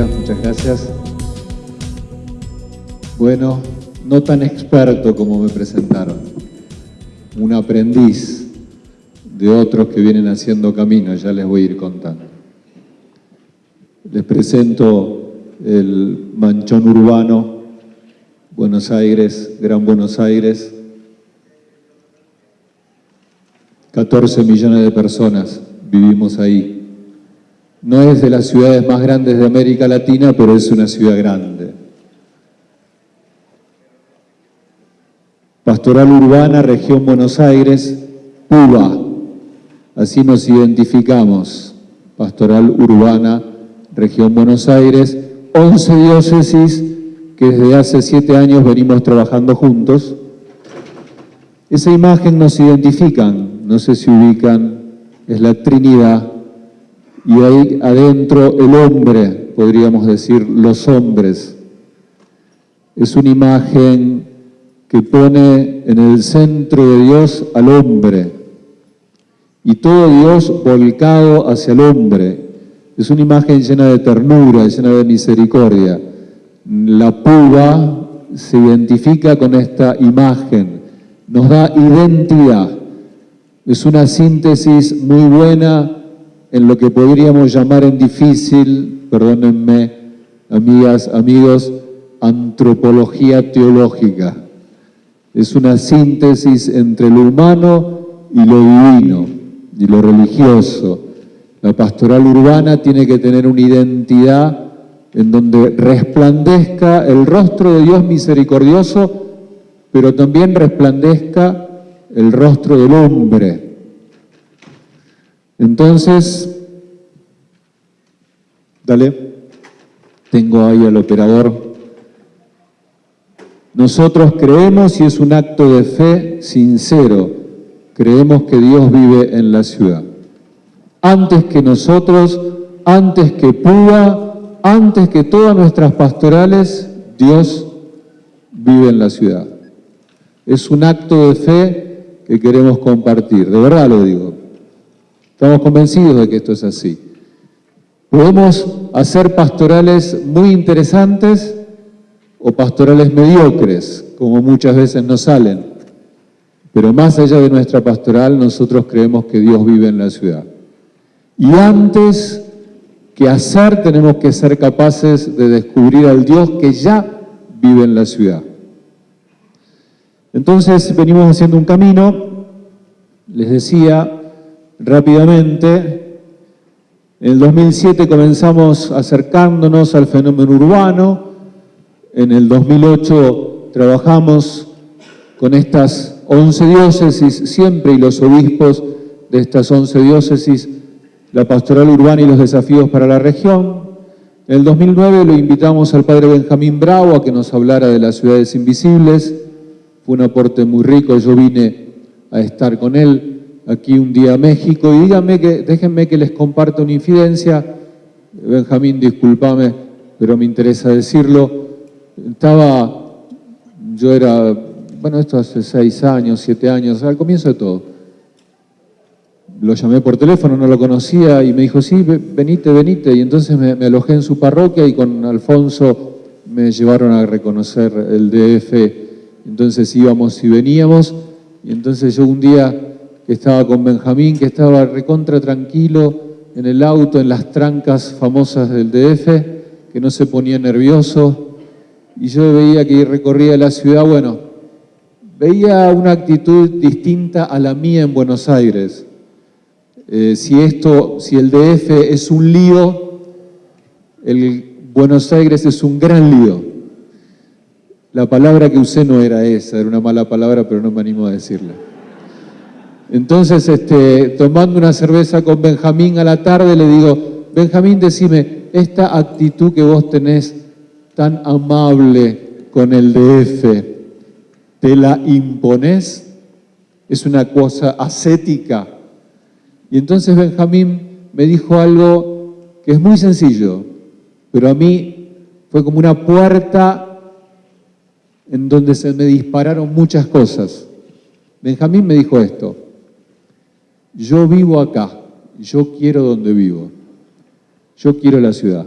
Muchas gracias. Bueno, no tan experto como me presentaron, un aprendiz de otros que vienen haciendo camino, ya les voy a ir contando. Les presento el manchón urbano, Buenos Aires, Gran Buenos Aires, 14 millones de personas vivimos ahí. No es de las ciudades más grandes de América Latina, pero es una ciudad grande. Pastoral Urbana, Región Buenos Aires, PUBA. Así nos identificamos. Pastoral Urbana, Región Buenos Aires, 11 diócesis que desde hace siete años venimos trabajando juntos. Esa imagen nos identifican, no sé si ubican, es la Trinidad y ahí adentro el hombre, podríamos decir, los hombres. Es una imagen que pone en el centro de Dios al hombre y todo Dios volcado hacia el hombre. Es una imagen llena de ternura, llena de misericordia. La puba se identifica con esta imagen, nos da identidad. Es una síntesis muy buena en lo que podríamos llamar en difícil, perdónenme, amigas, amigos, antropología teológica. Es una síntesis entre lo humano y lo divino, y lo religioso. La pastoral urbana tiene que tener una identidad en donde resplandezca el rostro de Dios misericordioso, pero también resplandezca el rostro del hombre, entonces, dale, tengo ahí al operador. Nosotros creemos y es un acto de fe sincero, creemos que Dios vive en la ciudad. Antes que nosotros, antes que Púa, antes que todas nuestras pastorales, Dios vive en la ciudad. Es un acto de fe que queremos compartir, de verdad lo digo. Estamos convencidos de que esto es así. Podemos hacer pastorales muy interesantes o pastorales mediocres, como muchas veces nos salen. Pero más allá de nuestra pastoral, nosotros creemos que Dios vive en la ciudad. Y antes que hacer, tenemos que ser capaces de descubrir al Dios que ya vive en la ciudad. Entonces venimos haciendo un camino, les decía, rápidamente. En el 2007 comenzamos acercándonos al fenómeno urbano. En el 2008 trabajamos con estas 11 diócesis, siempre y los obispos de estas 11 diócesis, la pastoral urbana y los desafíos para la región. En el 2009 lo invitamos al padre Benjamín Bravo a que nos hablara de las ciudades invisibles. Fue un aporte muy rico, yo vine a estar con él aquí un día a México y díganme que, déjenme que les comparta una infidencia. Benjamín, discúlpame, pero me interesa decirlo. Estaba, yo era, bueno, esto hace seis años, siete años, al comienzo de todo. Lo llamé por teléfono, no lo conocía y me dijo, sí, venite, venite. Y entonces me, me alojé en su parroquia y con Alfonso me llevaron a reconocer el DF. Entonces íbamos y veníamos y entonces yo un día que estaba con Benjamín, que estaba recontra tranquilo en el auto, en las trancas famosas del DF, que no se ponía nervioso, y yo veía que recorría la ciudad, bueno, veía una actitud distinta a la mía en Buenos Aires. Eh, si esto, si el DF es un lío, el Buenos Aires es un gran lío. La palabra que usé no era esa, era una mala palabra, pero no me animo a decirla. Entonces, este, tomando una cerveza con Benjamín a la tarde, le digo, Benjamín, decime, esta actitud que vos tenés tan amable con el DF, ¿te la imponés? Es una cosa ascética. Y entonces Benjamín me dijo algo que es muy sencillo, pero a mí fue como una puerta en donde se me dispararon muchas cosas. Benjamín me dijo esto, yo vivo acá, yo quiero donde vivo, yo quiero la ciudad.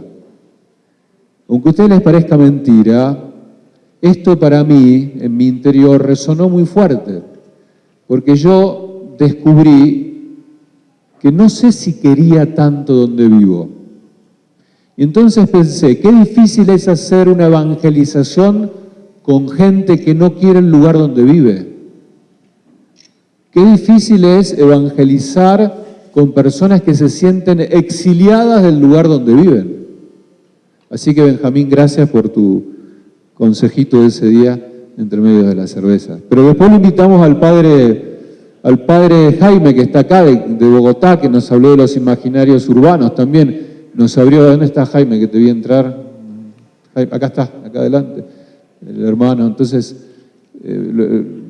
Aunque a ustedes les parezca mentira, esto para mí, en mi interior, resonó muy fuerte, porque yo descubrí que no sé si quería tanto donde vivo. Y entonces pensé, qué difícil es hacer una evangelización con gente que no quiere el lugar donde vive. Qué difícil es evangelizar con personas que se sienten exiliadas del lugar donde viven. Así que Benjamín, gracias por tu consejito de ese día entre medio de la cerveza. Pero después lo invitamos al padre, al padre Jaime, que está acá de, Bogotá, que nos habló de los imaginarios urbanos también. Nos abrió, ¿dónde está Jaime? Que te vi entrar. acá está, acá adelante, el hermano. Entonces, eh,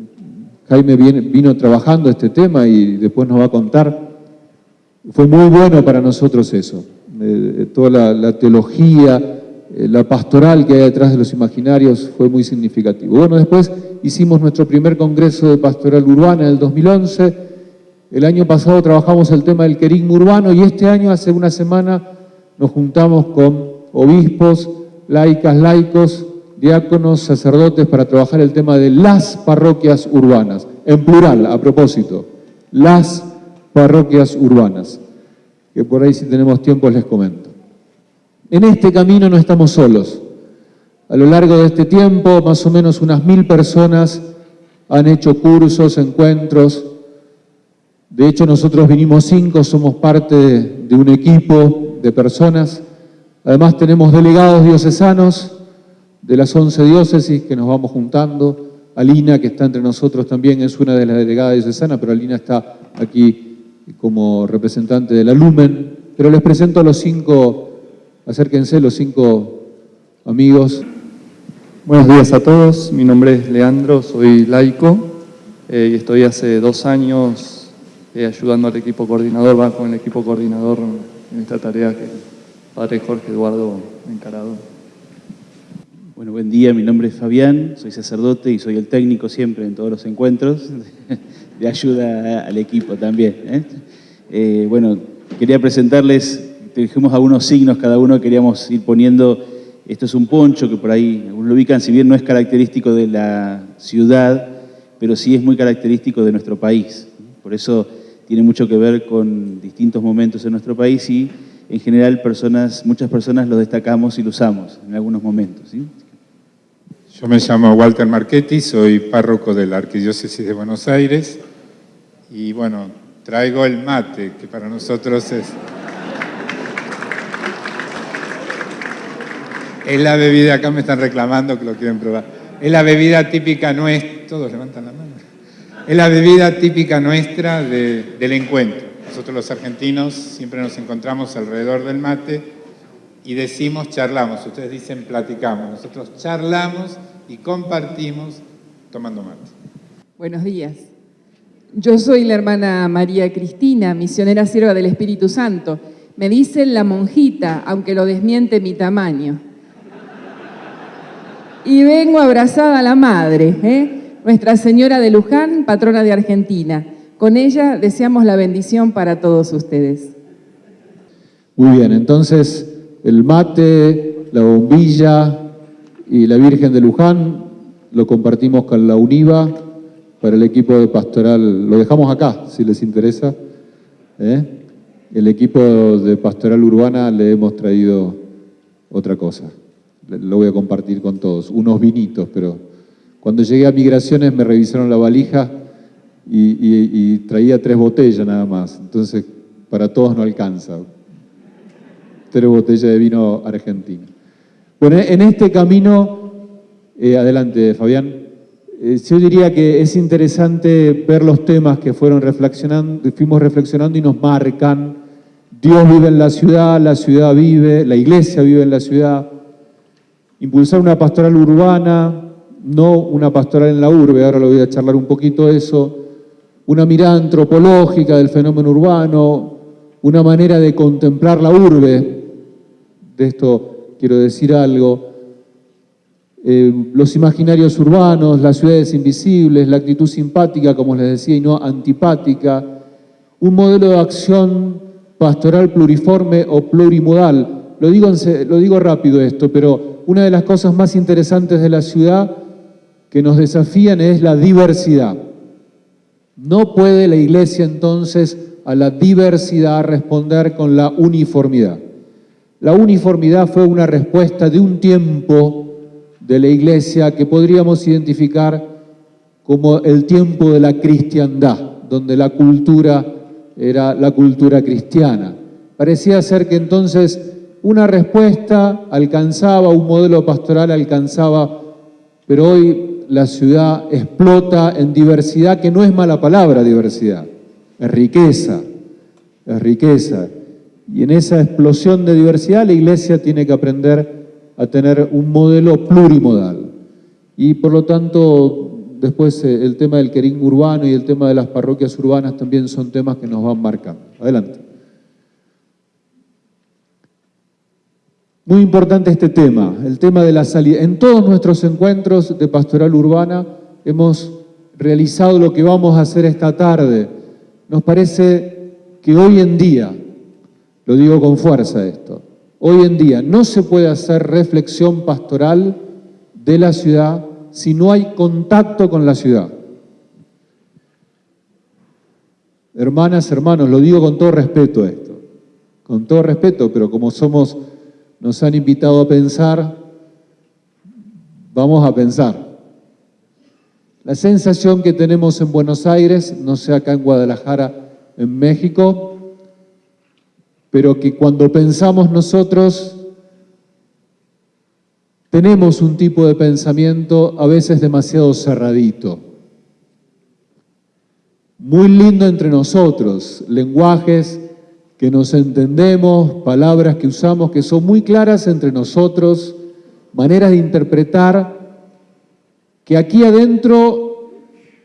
Jaime vino trabajando este tema y después nos va a contar. Fue muy bueno para nosotros eso. Eh, toda la, teología, eh, la pastoral que hay detrás de los imaginarios fue muy significativo. Bueno, después hicimos nuestro primer congreso de pastoral urbana en el 2011. El año pasado trabajamos el tema del querigma urbano y este año, hace una semana, nos juntamos con obispos, laicas, laicos, diáconos, sacerdotes para trabajar el tema de las parroquias urbanas, en plural, a propósito, las parroquias urbanas que por ahí si tenemos tiempo les comento. En este camino no estamos solos. A lo largo de este tiempo, más o menos unas mil personas han hecho cursos, encuentros. De hecho, nosotros vinimos cinco, somos parte de, un equipo de personas. Además, tenemos delegados diocesanos de las once diócesis que nos vamos juntando. Alina, que está entre nosotros también, es una de las delegadas diocesanas, pero Alina está aquí como representante de la Lumen, pero les presento a los cinco, acérquense los cinco amigos. Buenos días a todos, mi nombre es Leandro, soy laico eh, y estoy hace dos años eh, ayudando al equipo coordinador, va con el equipo coordinador en esta tarea que el padre Jorge Eduardo encarado. Bueno, buen día, mi nombre es Fabián, soy sacerdote y soy el técnico siempre en todos los encuentros de ayuda al equipo también. ¿eh? Eh, bueno, quería presentarles, dijimos algunos signos, cada uno queríamos ir poniendo, esto es un poncho que por ahí lo ubican, si bien no es característico de la ciudad, pero sí es muy característico de nuestro país. Por eso tiene mucho que ver con distintos momentos en nuestro país y en general personas, muchas personas lo destacamos y lo usamos en algunos momentos. Yo me llamo Walter Marchetti, soy párroco de la Arquidiócesis de Buenos Aires y bueno, traigo el mate, que para nosotros es... Es la bebida, acá me están reclamando que lo quieren probar. Es la bebida típica nuestra, todos levantan la mano. Es la bebida típica nuestra del encuentro. Nosotros los argentinos siempre nos encontramos alrededor del mate y decimos charlamos, ustedes dicen platicamos, nosotros charlamos y compartimos tomando mate. Buenos días. Yo soy la hermana María Cristina, misionera sierva del Espíritu Santo. Me dicen la monjita, aunque lo desmiente mi tamaño. Y vengo abrazada a la madre, ¿eh? Nuestra Señora de Luján, patrona de Argentina. Con ella deseamos la bendición para todos ustedes. Muy bien, entonces el mate, la bombilla y la Virgen de Luján lo compartimos con la UNIVA para el equipo de pastoral. Lo dejamos acá, si les interesa. ¿eh? El equipo de pastoral urbana le hemos traído otra cosa. Lo voy a compartir con todos. Unos vinitos, pero cuando llegué a Migraciones me revisaron la valija y, y traía tres botellas nada más. Entonces, para todos no alcanza tres botellas de vino argentino. Bueno, en este camino, eh, adelante Fabián, eh, yo diría que es interesante ver los temas que fueron reflexionando, fuimos reflexionando y nos marcan. Dios vive en la ciudad, la ciudad vive, la iglesia vive en la ciudad. Impulsar una pastoral urbana, no una pastoral en la urbe, ahora lo voy a charlar un poquito eso. Una mirada antropológica del fenómeno urbano, una manera de contemplar la urbe, de esto quiero decir algo, eh, los imaginarios urbanos, las ciudades invisibles, la actitud simpática, como les decía, y no antipática, un modelo de acción pastoral pluriforme o plurimodal. lo digo, lo digo rápido esto, pero una de las cosas más interesantes de la ciudad que nos desafían es la diversidad. No puede la iglesia entonces a la diversidad responder con la uniformidad. La uniformidad fue una respuesta de un tiempo de la iglesia que podríamos identificar como el tiempo de la cristiandad, donde la cultura era la cultura cristiana. Parecía ser que entonces una respuesta alcanzaba, un modelo pastoral alcanzaba, pero hoy la ciudad explota en diversidad, que no es mala palabra diversidad, es riqueza, es riqueza. Y en esa explosión de diversidad la iglesia tiene que aprender a tener un modelo plurimodal. Y por lo tanto, después eh, el tema del querín urbano y el tema de las parroquias urbanas también son temas que nos van marcando. Adelante. Muy importante este tema, el tema de la salida. En todos nuestros encuentros de pastoral urbana hemos realizado lo que vamos a hacer esta tarde. Nos parece que hoy en día, lo digo con fuerza esto, hoy en día no se puede hacer reflexión pastoral de la ciudad si no hay contacto con la ciudad. Hermanas, hermanos, lo digo con todo respeto esto, con todo respeto, pero como somos nos han invitado a pensar, vamos a pensar. La sensación que tenemos en Buenos Aires, no sé acá en Guadalajara, en México, pero que cuando pensamos nosotros tenemos un tipo de pensamiento a veces demasiado cerradito. Muy lindo entre nosotros, lenguajes que nos entendemos, palabras que usamos que son muy claras entre nosotros, maneras de interpretar, que aquí adentro,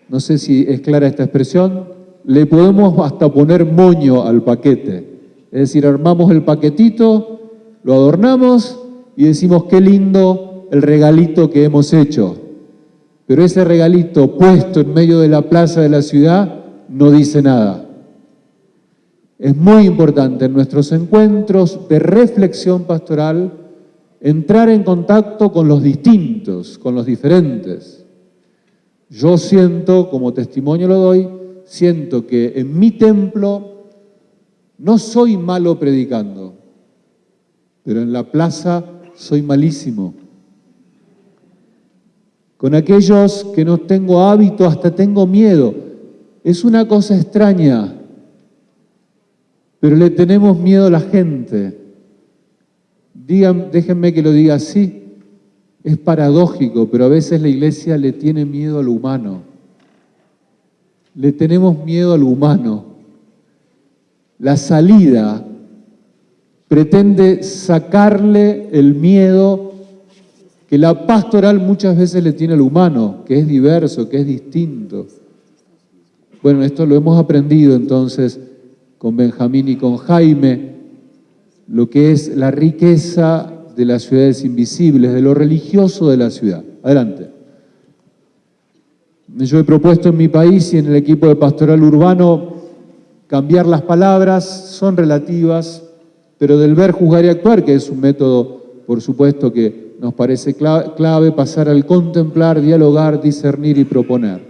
no sé si es clara esta expresión, le podemos hasta poner moño al paquete. Es decir, armamos el paquetito, lo adornamos y decimos qué lindo el regalito que hemos hecho. Pero ese regalito puesto en medio de la plaza de la ciudad no dice nada. Es muy importante en nuestros encuentros de reflexión pastoral entrar en contacto con los distintos, con los diferentes. Yo siento, como testimonio lo doy, siento que en mi templo no soy malo predicando, pero en la plaza soy malísimo. Con aquellos que no tengo hábito, hasta tengo miedo. Es una cosa extraña pero le tenemos miedo a la gente. Digan, déjenme que lo diga así. Es paradójico, pero a veces la iglesia le tiene miedo a lo humano. Le tenemos miedo a lo humano. La salida pretende sacarle el miedo que la pastoral muchas veces le tiene al humano, que es diverso, que es distinto. Bueno, esto lo hemos aprendido entonces con Benjamín y con Jaime, lo que es la riqueza de las ciudades invisibles, de lo religioso de la ciudad. Adelante. Yo he propuesto en mi país y en el equipo de pastoral urbano cambiar las palabras, son relativas, pero del ver, juzgar y actuar, que es un método, por supuesto, que nos parece clave, pasar al contemplar, dialogar, discernir y proponer.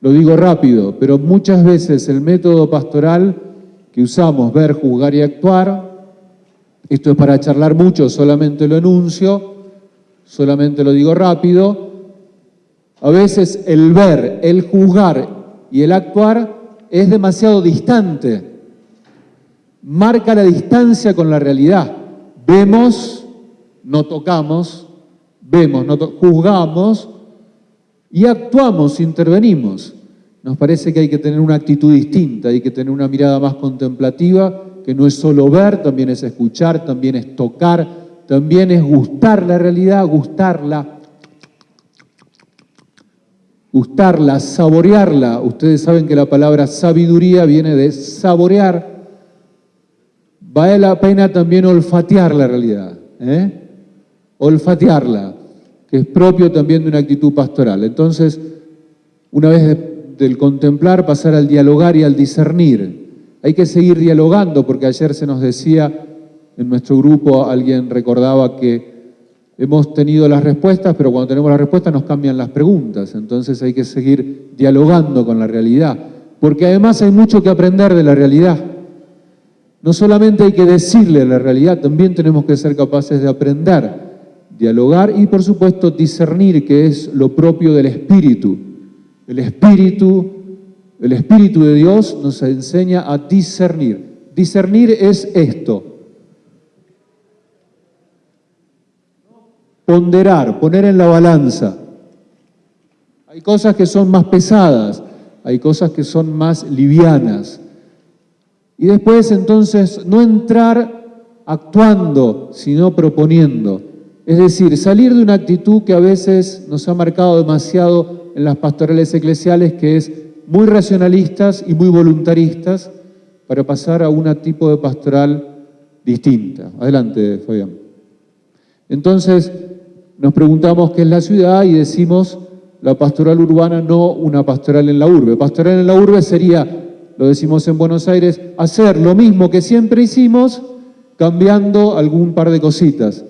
Lo digo rápido, pero muchas veces el método pastoral que usamos, ver, juzgar y actuar. Esto es para charlar mucho, solamente lo enuncio, solamente lo digo rápido. A veces el ver, el juzgar y el actuar es demasiado distante. Marca la distancia con la realidad. Vemos, no tocamos, vemos, no juzgamos y actuamos, intervenimos. Nos parece que hay que tener una actitud distinta, hay que tener una mirada más contemplativa, que no es solo ver, también es escuchar, también es tocar, también es gustar la realidad, gustarla, gustarla, saborearla. Ustedes saben que la palabra sabiduría viene de saborear. Vale la pena también olfatear la realidad, ¿eh? olfatearla, que es propio también de una actitud pastoral. Entonces, una vez del contemplar pasar al dialogar y al discernir. Hay que seguir dialogando porque ayer se nos decía en nuestro grupo alguien recordaba que hemos tenido las respuestas, pero cuando tenemos las respuestas nos cambian las preguntas, entonces hay que seguir dialogando con la realidad, porque además hay mucho que aprender de la realidad. No solamente hay que decirle la realidad, también tenemos que ser capaces de aprender, dialogar y por supuesto discernir que es lo propio del espíritu. El espíritu, el espíritu de Dios nos enseña a discernir. Discernir es esto. Ponderar, poner en la balanza. Hay cosas que son más pesadas, hay cosas que son más livianas. Y después entonces no entrar actuando, sino proponiendo. Es decir, salir de una actitud que a veces nos ha marcado demasiado en las pastorales eclesiales, que es muy racionalistas y muy voluntaristas, para pasar a un tipo de pastoral distinta. Adelante, Fabián. Entonces, nos preguntamos qué es la ciudad y decimos la pastoral urbana, no una pastoral en la urbe. Pastoral en la urbe sería lo decimos en Buenos Aires, hacer lo mismo que siempre hicimos, cambiando algún par de cositas.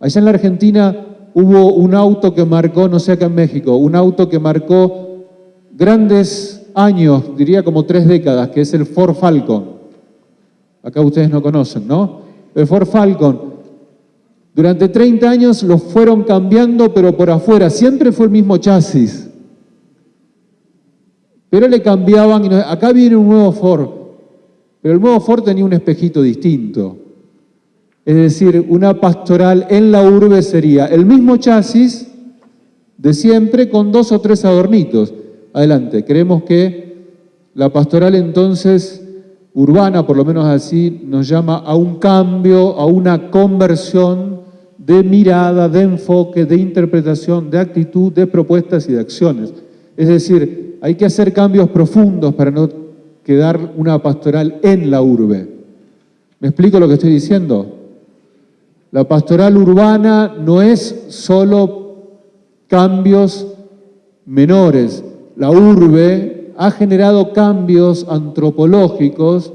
Allá en la Argentina hubo un auto que marcó, no sé acá en México, un auto que marcó grandes años, diría como tres décadas, que es el Ford Falcon. Acá ustedes no conocen, ¿no? El Ford Falcon. Durante 30 años lo fueron cambiando, pero por afuera. Siempre fue el mismo chasis. Pero le cambiaban, y acá viene un nuevo Ford, pero el nuevo Ford tenía un espejito distinto. Es decir, una pastoral en la urbe sería el mismo chasis de siempre con dos o tres adornitos. Adelante, creemos que la pastoral entonces urbana, por lo menos así, nos llama a un cambio, a una conversión de mirada, de enfoque, de interpretación, de actitud, de propuestas y de acciones. Es decir, hay que hacer cambios profundos para no quedar una pastoral en la urbe. ¿Me explico lo que estoy diciendo? La pastoral urbana no es solo cambios menores. La urbe ha generado cambios antropológicos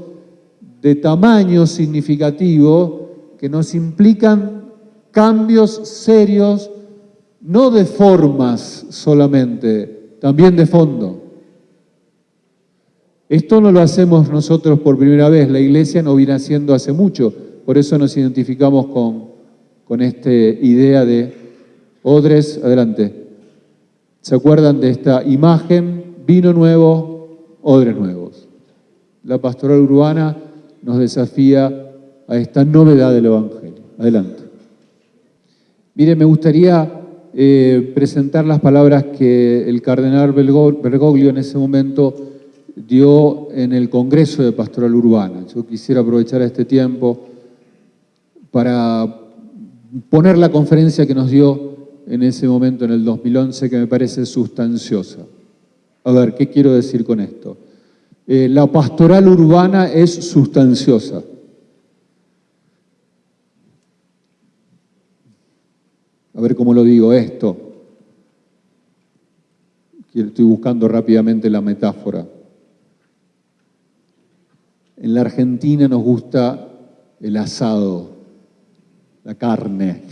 de tamaño significativo que nos implican cambios serios, no de formas solamente, también de fondo. Esto no lo hacemos nosotros por primera vez, la iglesia no viene haciendo hace mucho, por eso nos identificamos con, con esta idea de odres, adelante. ¿Se acuerdan de esta imagen? Vino nuevo, odres nuevos. La pastoral urbana nos desafía a esta novedad del Evangelio. Adelante. Mire, me gustaría eh, presentar las palabras que el cardenal Bergoglio en ese momento dio en el Congreso de Pastoral Urbana. Yo quisiera aprovechar este tiempo para poner la conferencia que nos dio en ese momento, en el 2011, que me parece sustanciosa. A ver, ¿qué quiero decir con esto? Eh, la pastoral urbana es sustanciosa. A ver cómo lo digo esto. Estoy buscando rápidamente la metáfora. En la Argentina nos gusta el asado, la carne,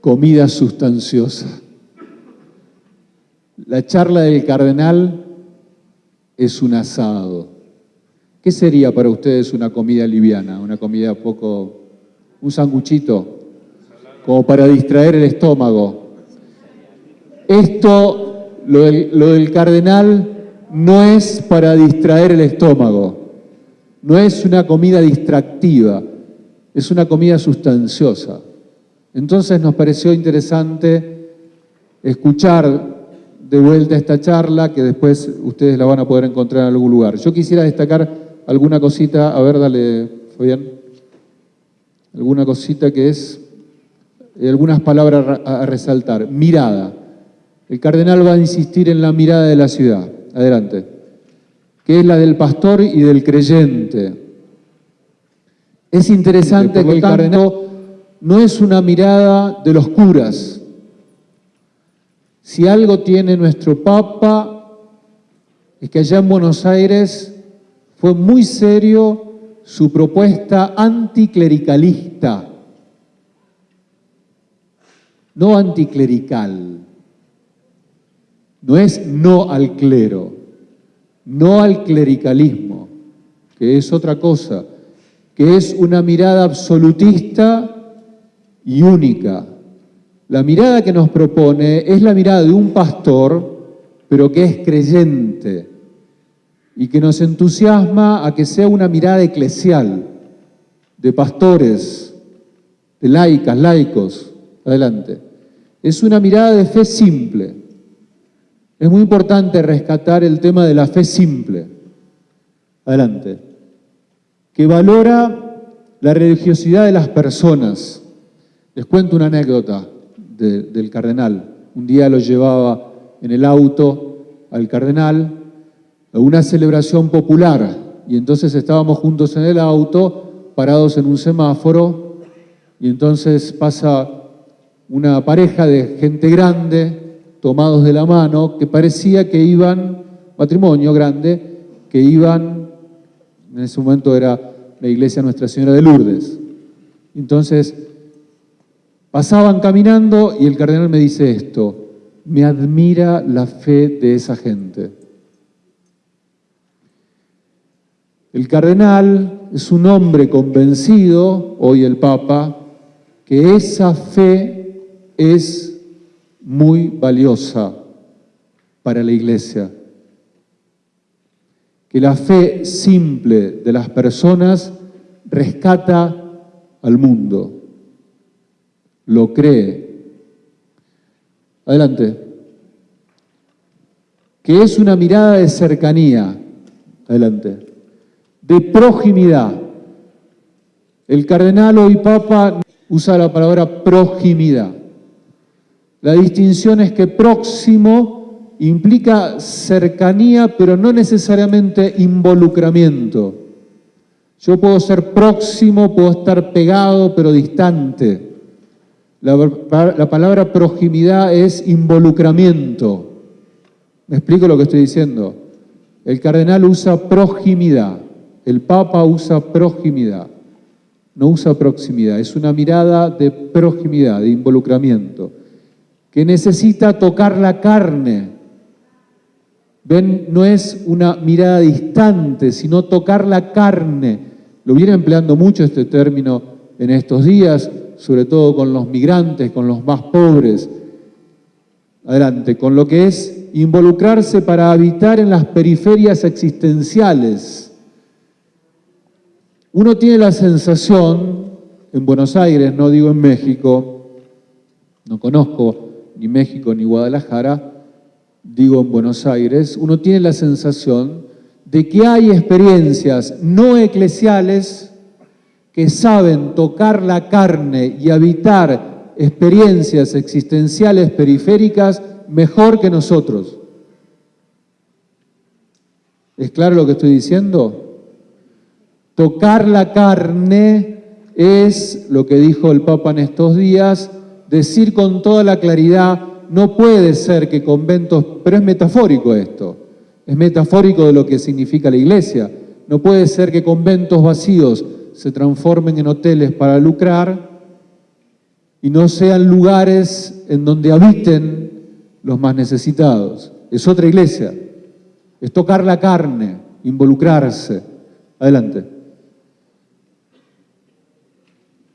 comida sustanciosa. La charla del cardenal es un asado. ¿Qué sería para ustedes una comida liviana? Una comida poco... un sanguchito, como para distraer el estómago. Esto, lo del, cardenal, no es para distraer el estómago, no es una comida distractiva, es una comida sustanciosa. Entonces nos pareció interesante escuchar de vuelta esta charla, que después ustedes la van a poder encontrar en algún lugar. Yo quisiera destacar alguna cosita, a ver, dale, Fabián, alguna cosita que es algunas palabras a resaltar. Mirada. El cardenal va a insistir en la mirada de la ciudad. Adelante. Que es la del pastor y del creyente. Es interesante que el cardenal no es una mirada de los curas. Si algo tiene nuestro Papa, es que allá en Buenos Aires fue muy serio su propuesta anticlericalista, no anticlerical, no es no al clero, no al clericalismo, que es otra cosa, que es una mirada absolutista y única. La mirada que nos propone es la mirada de un pastor, pero que es creyente y que nos entusiasma a que sea una mirada eclesial, de pastores, de laicas, laicos. Adelante. Es una mirada de fe simple. Es muy importante rescatar el tema de la fe simple. Adelante. Que valora la religiosidad de las personas. Les cuento una anécdota del cardenal. Un día lo llevaba en el auto al cardenal a una celebración popular y entonces estábamos juntos en el auto, parados en un semáforo y entonces pasa una pareja de gente grande tomados de la mano, que parecía que iban, matrimonio grande, que iban, en ese momento era la iglesia Nuestra Señora de Lourdes. Entonces, pasaban caminando y el cardenal me dice esto, me admira la fe de esa gente. El cardenal es un hombre convencido, hoy el Papa, que esa fe es muy valiosa para la iglesia. Que la fe simple de las personas rescata al mundo, lo cree. Adelante. Que es una mirada de cercanía. Adelante. De proximidad. El cardenal hoy papa usa la palabra proximidad. La distinción es que próximo implica cercanía, pero no necesariamente involucramiento. Yo puedo ser próximo, puedo estar pegado, pero distante. La, la, palabra proximidad es involucramiento. ¿Me explico lo que estoy diciendo? El cardenal usa proximidad, el papa usa proximidad, no usa proximidad, es una mirada de proximidad, de involucramiento que necesita tocar la carne. Ven, no es una mirada distante, sino tocar la carne. Lo viene empleando mucho este término en estos días, sobre todo con los migrantes, con los más pobres. Adelante, con lo que es involucrarse para habitar en las periferias existenciales. Uno tiene la sensación, en Buenos Aires, no digo en México, no conozco ni México ni Guadalajara, digo en Buenos Aires, uno tiene la sensación de que hay experiencias no eclesiales que saben tocar la carne y habitar experiencias existenciales periféricas mejor que nosotros. ¿Es claro lo que estoy diciendo? Tocar la carne es lo que dijo el Papa en estos días, decir con toda la claridad, no puede ser que conventos, pero es metafórico esto, es metafórico de lo que significa la iglesia, no puede ser que conventos vacíos se transformen en hoteles para lucrar y no sean lugares en donde habiten los más necesitados. Es otra iglesia, es tocar la carne, involucrarse. Adelante.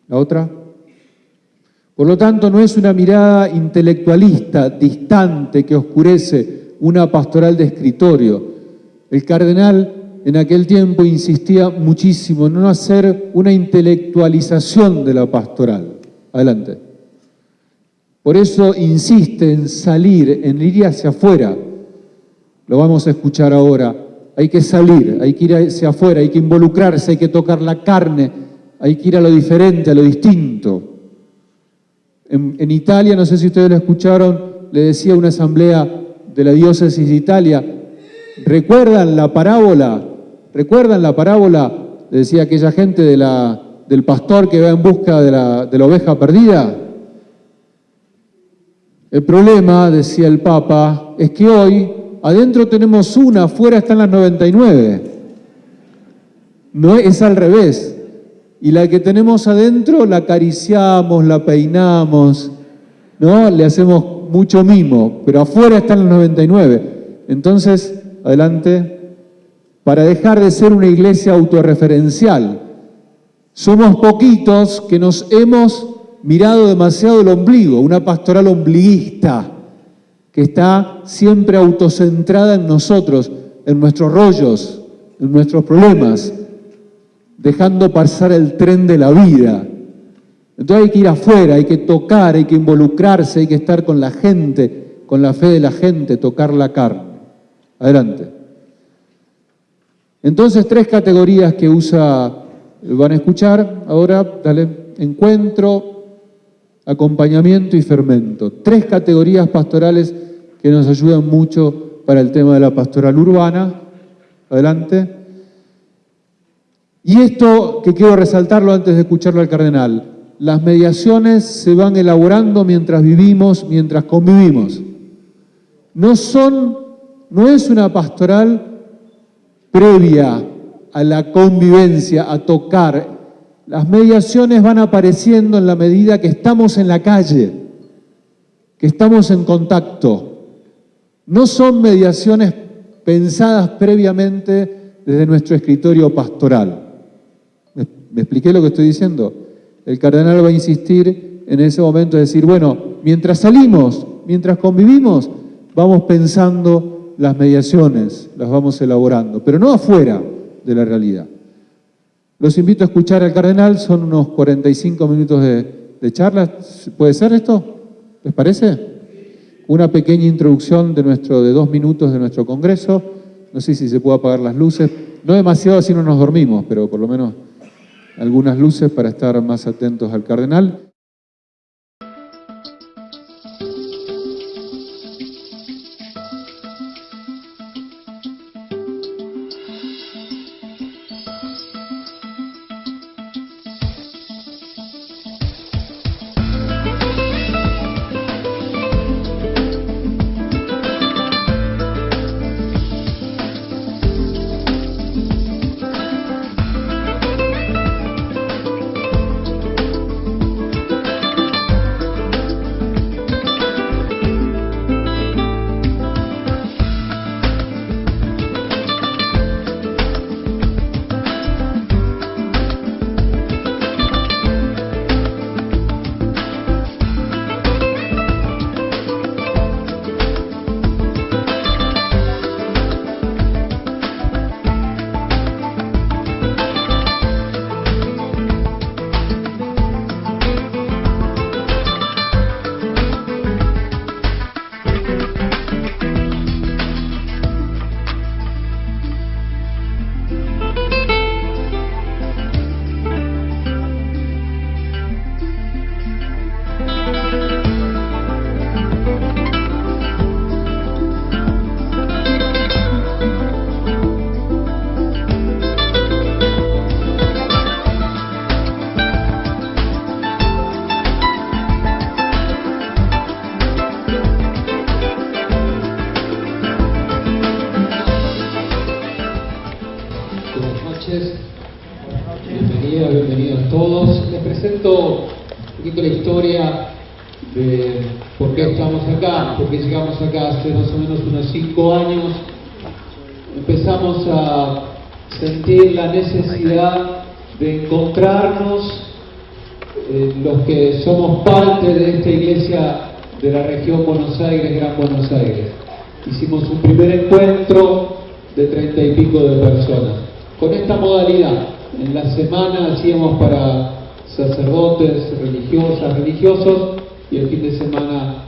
¿La otra? Por lo tanto, no es una mirada intelectualista, distante, que oscurece una pastoral de escritorio. El cardenal en aquel tiempo insistía muchísimo en no hacer una intelectualización de la pastoral. Adelante. Por eso insiste en salir, en ir hacia afuera. Lo vamos a escuchar ahora. Hay que salir, hay que ir hacia afuera, hay que involucrarse, hay que tocar la carne, hay que ir a lo diferente, a lo distinto. En, Italia, no sé si ustedes lo escucharon, le decía una asamblea de la diócesis de Italia, ¿recuerdan la parábola? ¿Recuerdan la parábola? Le decía aquella gente del pastor que va en busca de la, de la oveja perdida. El problema, decía el Papa, es que hoy adentro tenemos una, afuera están las 99. No es al revés. Y la que tenemos adentro la acariciamos, la peinamos, ¿no? Le hacemos mucho mimo, pero afuera están los 99. Entonces, adelante, para dejar de ser una iglesia autorreferencial. Somos poquitos que nos hemos mirado demasiado el ombligo, una pastoral ombliguista que está siempre autocentrada en nosotros, en nuestros rollos, en nuestros problemas, dejando pasar el tren de la vida. Entonces hay que ir afuera, hay que tocar, hay que involucrarse, hay que estar con la gente, con la fe de la gente, tocar la carne. Adelante. Entonces, tres categorías que usa, van a escuchar ahora, dale, encuentro, acompañamiento y fermento. Tres categorías pastorales que nos ayudan mucho para el tema de la pastoral urbana. Adelante. Y esto que quiero resaltarlo antes de escucharlo al cardenal, las mediaciones se van elaborando mientras vivimos, mientras convivimos. No son, no es una pastoral previa a la convivencia, a tocar. Las mediaciones van apareciendo en la medida que estamos en la calle, que estamos en contacto. No son mediaciones pensadas previamente desde nuestro escritorio pastoral. ¿Me expliqué lo que estoy diciendo? El cardenal va a insistir en ese momento de decir, bueno, mientras salimos, mientras convivimos, vamos pensando las mediaciones, las vamos elaborando, pero no afuera de la realidad. Los invito a escuchar al cardenal, son unos 45 minutos de, de charla. ¿Puede ser esto? ¿Les parece? Una pequeña introducción de, nuestro, de dos minutos de nuestro congreso. No sé si se puede apagar las luces. No demasiado así no nos dormimos, pero por lo menos algunas luces para estar más atentos al cardenal. Hace más o menos unos cinco años, empezamos a sentir la necesidad de encontrarnos eh, los que somos parte de esta iglesia de la región Buenos Aires, Gran Buenos Aires. Hicimos un primer encuentro de treinta y pico de personas. Con esta modalidad, en la semana hacíamos para sacerdotes, religiosas, religiosos, y el fin de semana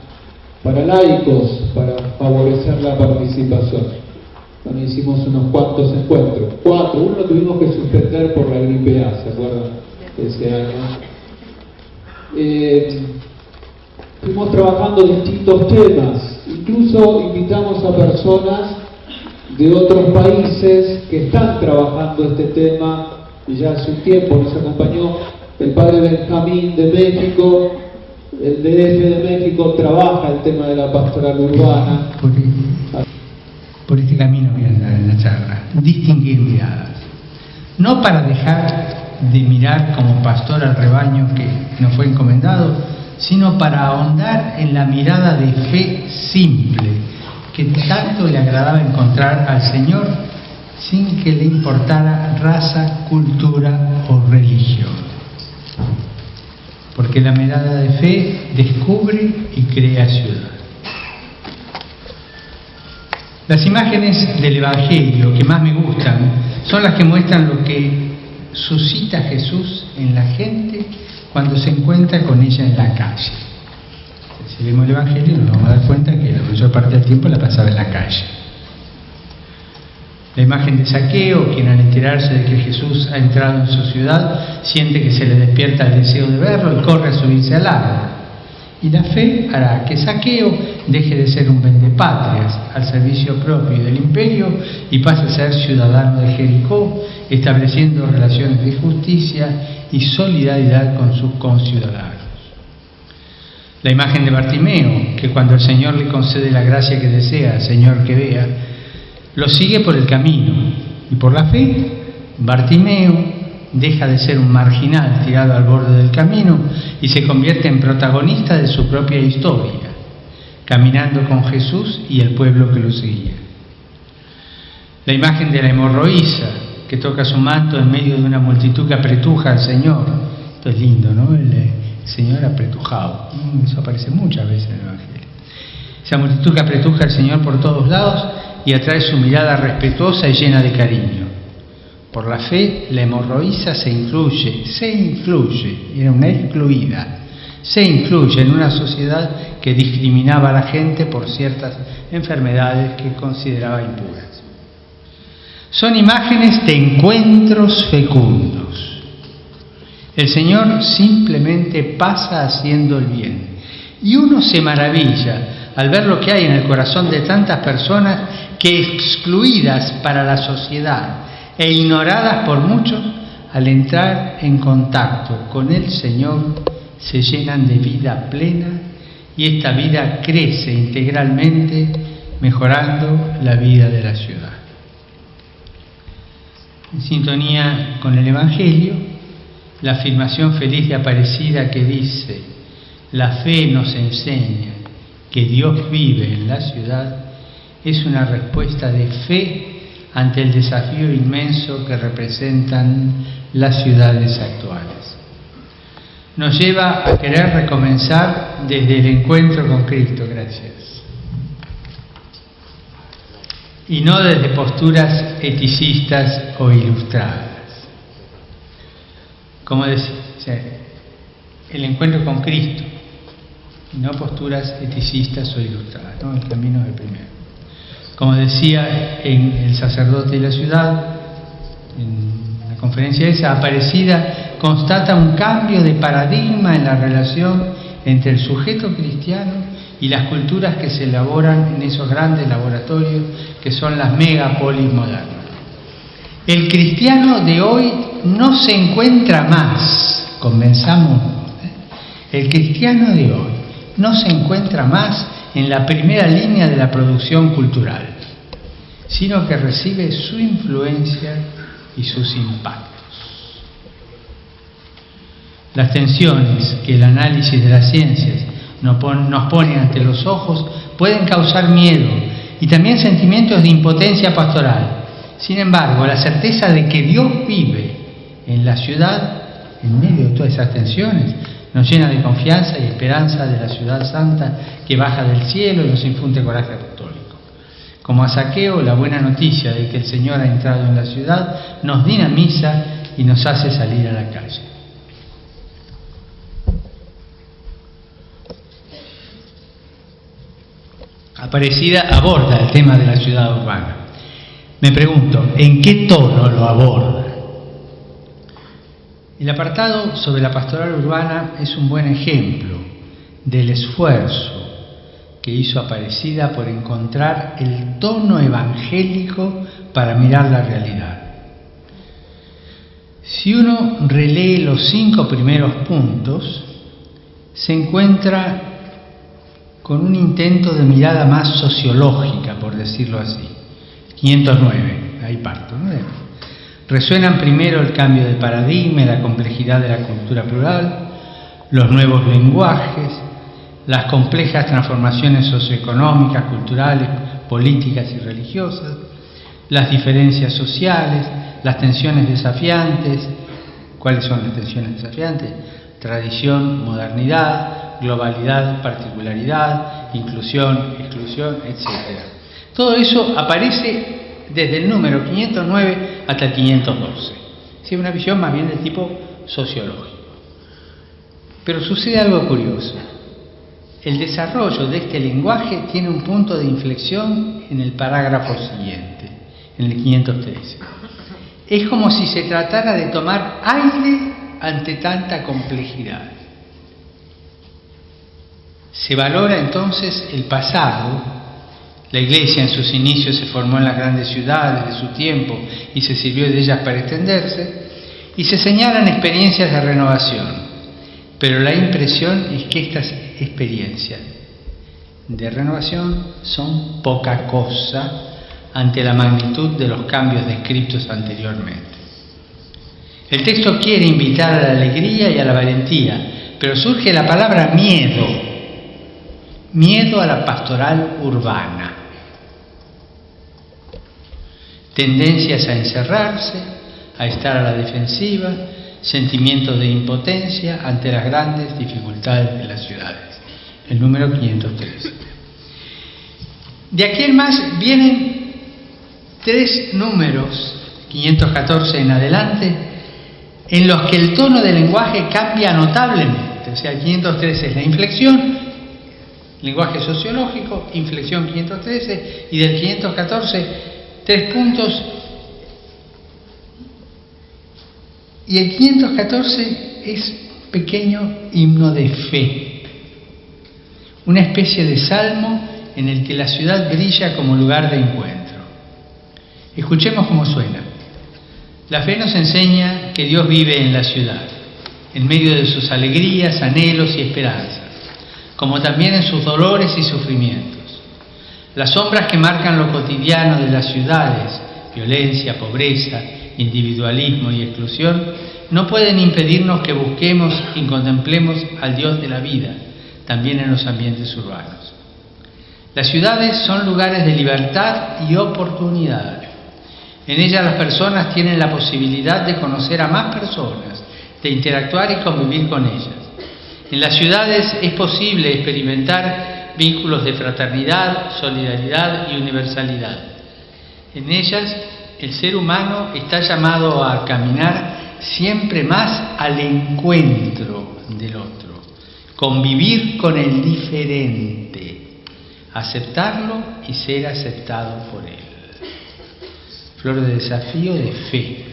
para laicos, para favorecer la participación. También hicimos unos cuantos encuentros, cuatro, uno tuvimos que suspender por la gripe A, ¿se acuerdan? Ese año. Eh, fuimos trabajando distintos temas, incluso invitamos a personas de otros países que están trabajando este tema y ya hace un tiempo nos acompañó el padre Benjamín de México, el DF de México trabaja el tema de la pastoral urbana. Por, este camino voy a dar en la charla. Distinguir miradas. no para dejar de mirar como pastor al rebaño que nos fue encomendado, sino para ahondar en la mirada de fe simple que tanto le agradaba encontrar al Señor sin que le importara raza, cultura o religión. Porque la mirada de fe descubre y crea ciudad. Las imágenes del Evangelio que más me gustan son las que muestran lo que suscita Jesús en la gente cuando se encuentra con ella en la calle. Si vemos el Evangelio nos vamos a dar cuenta que la mayor parte del tiempo la pasaba en la calle. La imagen de Saqueo, quien al enterarse de que Jesús ha entrado en su ciudad, siente que se le despierta el deseo de verlo y corre a subirse al árbol. Y la fe hará que Saqueo deje de ser un vendepatrias al servicio propio del imperio y pase a ser ciudadano de Jericó, estableciendo relaciones de justicia y solidaridad con sus conciudadanos. La imagen de Bartimeo, que cuando el Señor le concede la gracia que desea, Señor que vea, lo sigue por el camino y por la fe, Bartimeo deja de ser un marginal tirado al borde del camino y se convierte en protagonista de su propia historia, caminando con Jesús y el pueblo que lo seguía. La imagen de la hemorroísa, que toca su manto en medio de una multitud que apretuja al Señor. Esto es lindo, ¿no? El, eh, Señor apretujado. Eso aparece muchas veces en el Evangelio. Esa multitud que apretuja al Señor por todos lados y atrae su mirada respetuosa y llena de cariño. Por la fe, la hemorroísa se incluye, se incluye, era una excluida, se incluye en una sociedad que discriminaba a la gente por ciertas enfermedades que consideraba impuras. Son imágenes de encuentros fecundos. El Señor simplemente pasa haciendo el bien. Y uno se maravilla al ver lo que hay en el corazón de tantas personas que excluidas para la sociedad e ignoradas por muchos, al entrar en contacto con el Señor, se llenan de vida plena y esta vida crece integralmente, mejorando la vida de la ciudad. En sintonía con el Evangelio, la afirmación feliz de Aparecida que dice, la fe nos enseña que Dios vive en la ciudad, es una respuesta de fe ante el desafío inmenso que representan las ciudades actuales. Nos lleva a querer recomenzar desde el encuentro con Cristo, gracias. y no desde posturas eticistas o ilustradas. Como decía, el encuentro con Cristo, no posturas eticistas o ilustradas, el camino es el primero. Como decía en el sacerdote de la ciudad, en la conferencia esa, Aparecida constata un cambio de paradigma en la relación entre el sujeto cristiano y las culturas que se elaboran en esos grandes laboratorios que son las megapolis modernas. El cristiano de hoy no se encuentra más, comenzamos, ¿eh? el cristiano de hoy no se encuentra más en la primera línea de la producción cultural, sino que recibe su influencia y sus impactos. Las tensiones que el análisis de las ciencias nos pone ante los ojos pueden causar miedo y también sentimientos de impotencia pastoral. Sin embargo, la certeza de que Dios vive en la ciudad, en medio de todas esas tensiones, nos llena de confianza y esperanza de la ciudad santa que baja del cielo y nos infunde coraje apostólico. Como a Saqueo, la buena noticia de que el Señor ha entrado en la ciudad nos dinamiza y nos hace salir a la calle. Aparecida aborda el tema de la ciudad urbana. Me pregunto, ¿en qué tono lo aborda? El apartado sobre la pastoral urbana es un buen ejemplo del esfuerzo que hizo Aparecida por encontrar el tono evangélico para mirar la realidad. Si uno relee los cinco primeros puntos, se encuentra con un intento de mirada más sociológica, por decirlo así. 509, ahí parto. ¿no? Resuenan primero el cambio de paradigma la complejidad de la cultura plural, los nuevos lenguajes, las complejas transformaciones socioeconómicas, culturales, políticas y religiosas, las diferencias sociales, las tensiones desafiantes. ¿Cuáles son las tensiones desafiantes? Tradición, modernidad, globalidad, particularidad, inclusión, exclusión, etc. Todo eso aparece desde el número 509 hasta el 512. Es una visión más bien de tipo sociológico. Pero sucede algo curioso. El desarrollo de este lenguaje tiene un punto de inflexión en el parágrafo siguiente, en el 513. Es como si se tratara de tomar aire ante tanta complejidad. Se valora entonces el pasado la iglesia en sus inicios se formó en las grandes ciudades de su tiempo y se sirvió de ellas para extenderse, y se señalan experiencias de renovación. Pero la impresión es que estas experiencias de renovación son poca cosa ante la magnitud de los cambios descritos anteriormente. El texto quiere invitar a la alegría y a la valentía, pero surge la palabra miedo, miedo a la pastoral urbana tendencias a encerrarse, a estar a la defensiva, sentimientos de impotencia ante las grandes dificultades de las ciudades. El número 503. De aquí en más vienen tres números, 514 en adelante, en los que el tono del lenguaje cambia notablemente. O sea, el 513 es la inflexión, lenguaje sociológico, inflexión 513, y del 514 tres puntos. Y el 514 es pequeño himno de fe, una especie de salmo en el que la ciudad brilla como lugar de encuentro. Escuchemos cómo suena. La fe nos enseña que Dios vive en la ciudad, en medio de sus alegrías, anhelos y esperanzas, como también en sus dolores y sufrimientos. Las sombras que marcan lo cotidiano de las ciudades, violencia, pobreza, individualismo y exclusión, no pueden impedirnos que busquemos y contemplemos al Dios de la vida, también en los ambientes urbanos. Las ciudades son lugares de libertad y oportunidad. En ellas las personas tienen la posibilidad de conocer a más personas, de interactuar y convivir con ellas. En las ciudades es posible experimentar vínculos de fraternidad, solidaridad y universalidad. En ellas, el ser humano está llamado a caminar siempre más al encuentro del otro, convivir con el diferente, aceptarlo y ser aceptado por él. Flor de desafío de fe.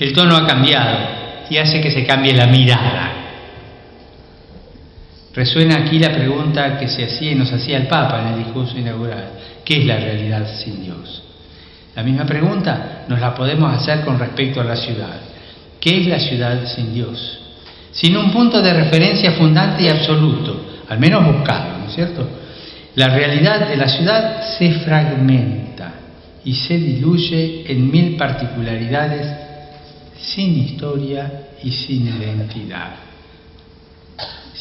El tono ha cambiado y hace que se cambie la mirada. Resuena aquí la pregunta que se hacía y nos hacía el Papa en el discurso inaugural. ¿Qué es la realidad sin Dios? La misma pregunta nos la podemos hacer con respecto a la ciudad. ¿Qué es la ciudad sin Dios? Sin un punto de referencia fundante y absoluto, al menos buscado, ¿no es cierto? La realidad de la ciudad se fragmenta y se diluye en mil particularidades sin historia y sin identidad.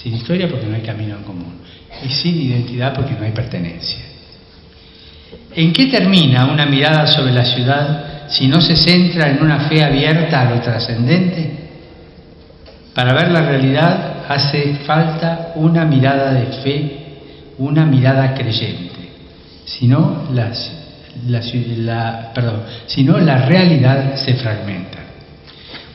Sin historia porque no hay camino en común. Y sin identidad porque no hay pertenencia. ¿En qué termina una mirada sobre la ciudad si no se centra en una fe abierta a lo trascendente? Para ver la realidad hace falta una mirada de fe, una mirada creyente. Si no, las, la, perdón, si no la realidad se fragmenta.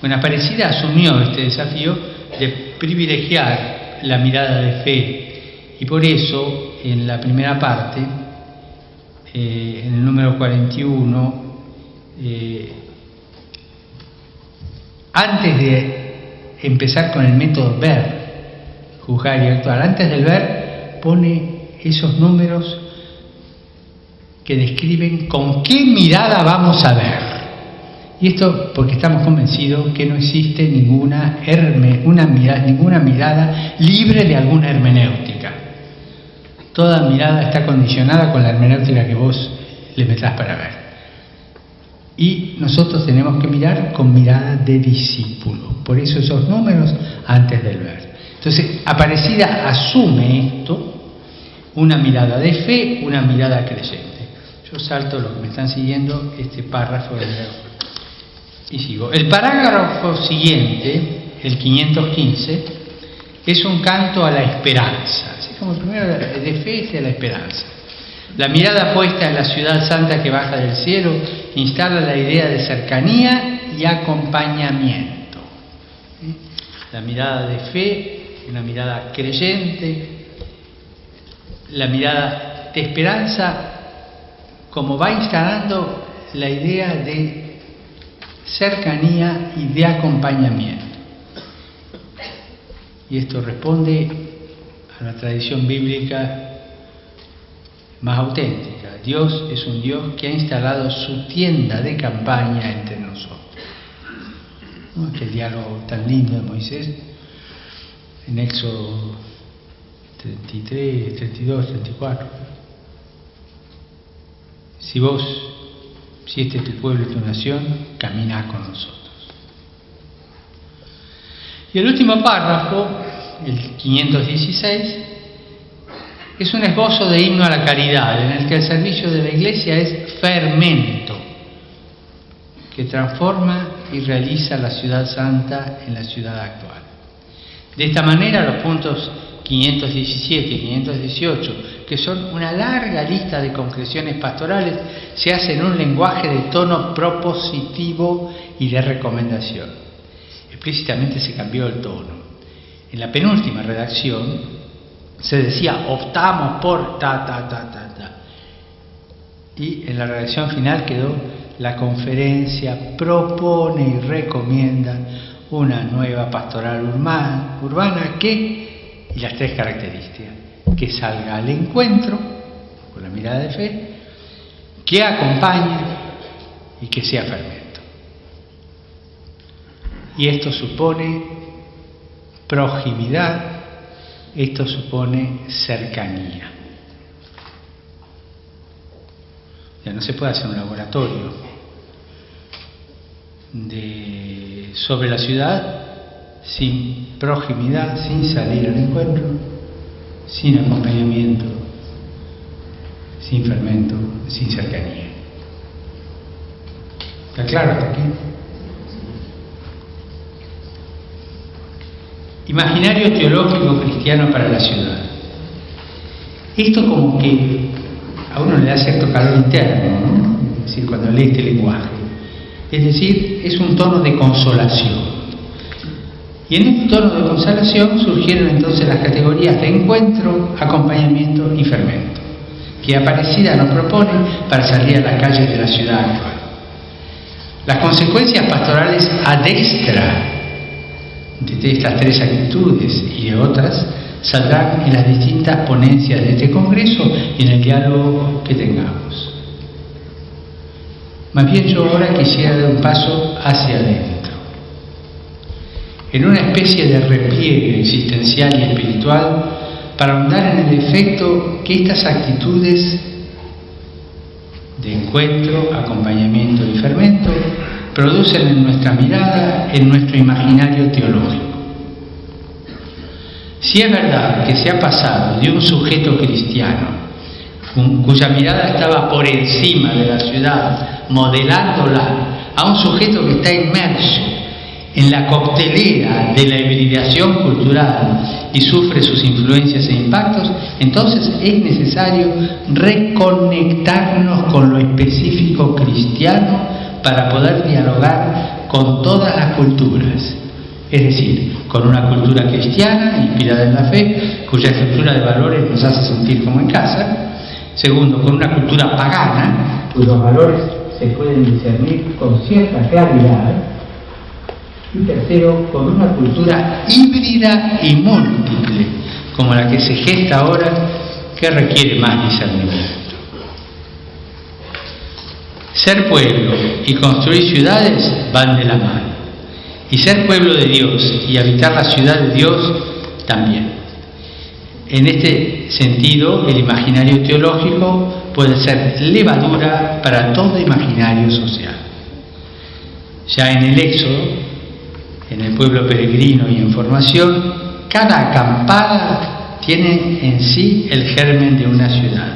Bueno, Aparecida asumió este desafío de privilegiar la mirada de fe. Y por eso, en la primera parte, eh, en el número 41, eh, antes de empezar con el método ver, juzgar y actuar, antes del ver, pone esos números que describen con qué mirada vamos a ver. Y esto porque estamos convencidos que no existe ninguna, una mirada, libre de alguna hermenéutica. Toda mirada está condicionada con la hermenéutica que vos le metas para ver. Y nosotros tenemos que mirar con mirada de discípulo. Por eso esos números antes del ver. Entonces, Aparecida asume esto, una mirada de fe, una mirada creyente. Yo salto lo que me están siguiendo, este párrafo y sigo. El parágrafo siguiente, el 515, es un canto a la esperanza. Así como el primero de fe es a la esperanza. La mirada puesta en la ciudad santa que baja del cielo instala la idea de cercanía y acompañamiento. La mirada de fe, una mirada creyente, la mirada de esperanza, como va instalando la idea de cercanía y de acompañamiento. Y esto responde a la tradición bíblica más auténtica. Dios es un Dios que ha instalado su tienda de campaña entre nosotros. ¿No? Aquel diálogo tan lindo de Moisés en Éxodo 33, 32, 34. Si vos, si este es tu pueblo y tu nación, camina con nosotros. Y el último párrafo, el 516, es un esbozo de himno a la caridad, en el que el servicio de la Iglesia es fermento, que transforma y realiza la ciudad santa en la ciudad actual. De esta manera, los puntos 517 y 518, que son una larga lista de concreciones pastorales, se hacen en un lenguaje de tono propositivo y de recomendación. Explícitamente se cambió el tono. En la penúltima redacción, se decía optamos por ta, ta, ta, ta, ta. Y en la redacción final quedó la conferencia propone y recomienda una nueva pastoral urbana, urbana que, y las tres características, que salga al encuentro con la mirada de fe, que acompañe y que sea fermento. Y esto supone proximidad, esto supone cercanía. Ya no se puede hacer un laboratorio de, sobre la ciudad sin proximidad, sin salir al encuentro, sin acompañamiento, sin fermento, sin cercanía. ¿Está claro hasta aquí? Imaginario teológico cristiano para la ciudad. Esto como que a uno le da cierto calor interno, ¿no? Es decir, cuando lee este lenguaje. Es decir, es un tono de consolación. Y en este tono de consolación surgieron entonces las categorías de encuentro, acompañamiento y fermento, que Aparecida nos propone para salir a las calles de la ciudad actual. Las consecuencias pastorales adextra de estas tres actitudes y de otras saldrán en las distintas ponencias de este Congreso y en el diálogo que tengamos. Más bien yo ahora quisiera dar un paso hacia adentro, en una especie de repliegue existencial y espiritual para ahondar en el efecto que estas actitudes de encuentro, acompañamiento y fermento producen en nuestra mirada, en nuestro imaginario teológico. Si es verdad que se ha pasado de un sujeto cristiano, cuya mirada estaba por encima de la ciudad, modelándola, a un sujeto que está inmerso en la coctelera de la hibridación cultural y sufre sus influencias e impactos, entonces es necesario reconectarnos con lo específico cristiano para poder dialogar con todas las culturas, es decir, con una cultura cristiana inspirada en la fe, cuya estructura de valores nos hace sentir como en casa, segundo, con una cultura pagana, cuyos valores se pueden discernir con cierta claridad, y tercero, con una cultura híbrida y múltiple, como la que se gesta ahora, que requiere más discernimiento. Ser pueblo y construir ciudades van de la mano. Y ser pueblo de Dios y habitar la ciudad de Dios también. En este sentido, el imaginario teológico puede ser levadura para todo imaginario social. Ya en el Éxodo, en el pueblo peregrino y en formación, cada acampada tiene en sí el germen de una ciudad.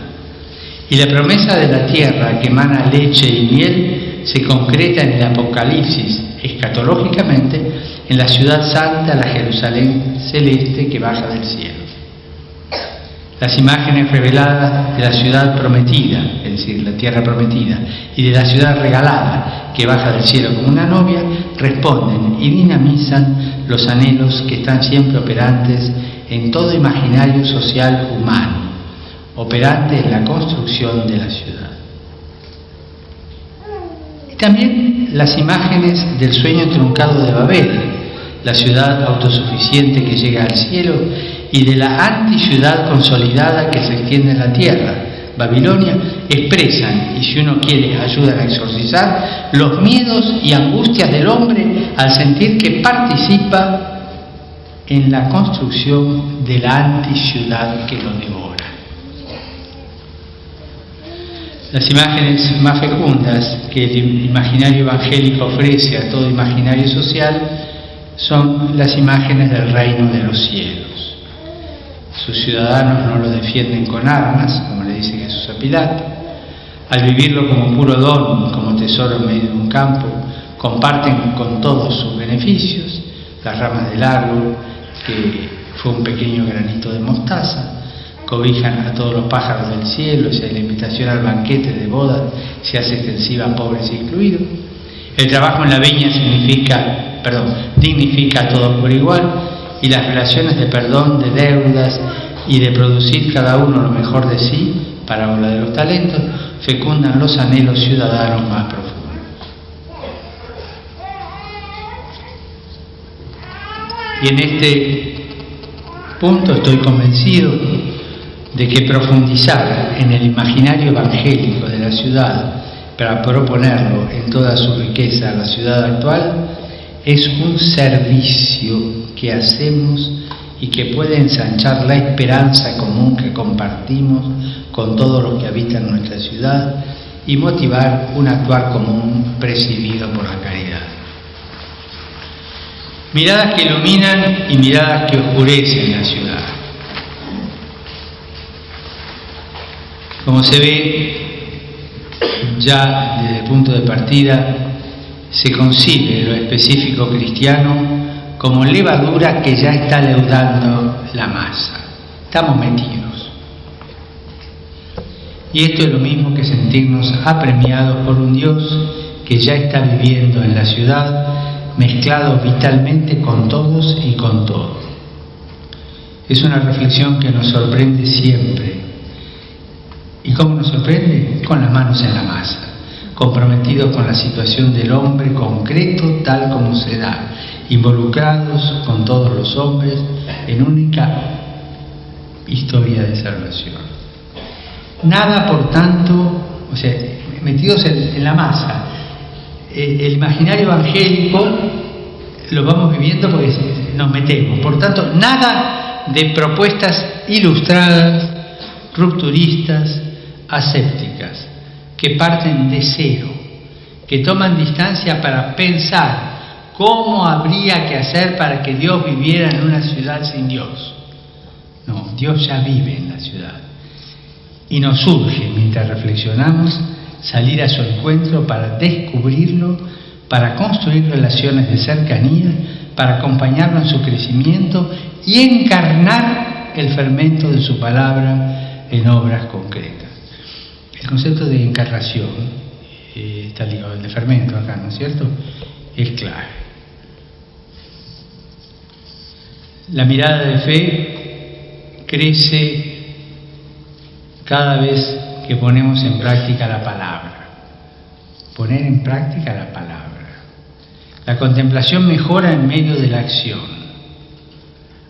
Y la promesa de la tierra que emana leche y miel se concreta en el Apocalipsis, escatológicamente, en la ciudad santa, la Jerusalén celeste que baja del cielo. Las imágenes reveladas de la ciudad prometida, es decir, la tierra prometida, y de la ciudad regalada que baja del cielo como una novia, responden y dinamizan los anhelos que están siempre operantes en todo imaginario social humano, operante en la construcción de la ciudad. Y también las imágenes del sueño truncado de Babel, la ciudad autosuficiente que llega al cielo y de la anti-ciudad consolidada que se extiende en la tierra, Babilonia, expresan, y si uno quiere ayudan a exorcizar, los miedos y angustias del hombre al sentir que participa en la construcción de la anti-ciudad que lo devora. Las imágenes más fecundas que el imaginario evangélico ofrece a todo imaginario social son las imágenes del reino de los cielos. Sus ciudadanos no lo defienden con armas, como le dice Jesús a Pilato. Al vivirlo como puro don, como tesoro en medio de un campo, comparten con todos sus beneficios, las ramas del árbol, que fue un pequeño granito de mostaza, cobijan a todos los pájaros del cielo, y la invitación al banquete de boda se hace extensiva a pobres incluidos. El trabajo en la viña significa, perdón, dignifica a todos por igual y las relaciones de perdón, de deudas y de producir cada uno lo mejor de sí, para hablar de los talentos, fecundan los anhelos ciudadanos más profundos. Y en este punto estoy convencido de que profundizar en el imaginario evangélico de la ciudad para proponerlo en toda su riqueza a la ciudad actual es un servicio que hacemos y que puede ensanchar la esperanza común que compartimos con todos los que habitan nuestra ciudad y motivar un actuar común presidido por la caridad. Miradas que iluminan y miradas que oscurecen la ciudad. Como se ve, ya desde el punto de partida, se concibe lo específico cristiano como levadura que ya está leudando la masa. Estamos metidos. Y esto es lo mismo que sentirnos apremiados por un Dios que ya está viviendo en la ciudad, mezclado vitalmente con todos y con todo. Es una reflexión que nos sorprende siempre. ¿Y cómo nos sorprende? Con las manos en la masa, comprometidos con la situación del hombre concreto tal como se da, involucrados con todos los hombres en única historia de salvación. Nada, por tanto, o sea, metidos en, la masa. El, el imaginario evangélico lo vamos viviendo porque nos metemos. Por tanto, nada de propuestas ilustradas, rupturistas, asépticas, que parten de cero, que toman distancia para pensar cómo habría que hacer para que Dios viviera en una ciudad sin Dios. No, Dios ya vive en la ciudad. Y nos surge, mientras reflexionamos, salir a su encuentro para descubrirlo, para construir relaciones de cercanía, para acompañarlo en su crecimiento y encarnar el fermento de su palabra en obras concretas. El concepto de encarnación, eh, está ligado al de fermento acá, ¿no es cierto? Es clave. La mirada de fe crece cada vez que ponemos en práctica la palabra. Poner en práctica la palabra. La contemplación mejora en medio de la acción.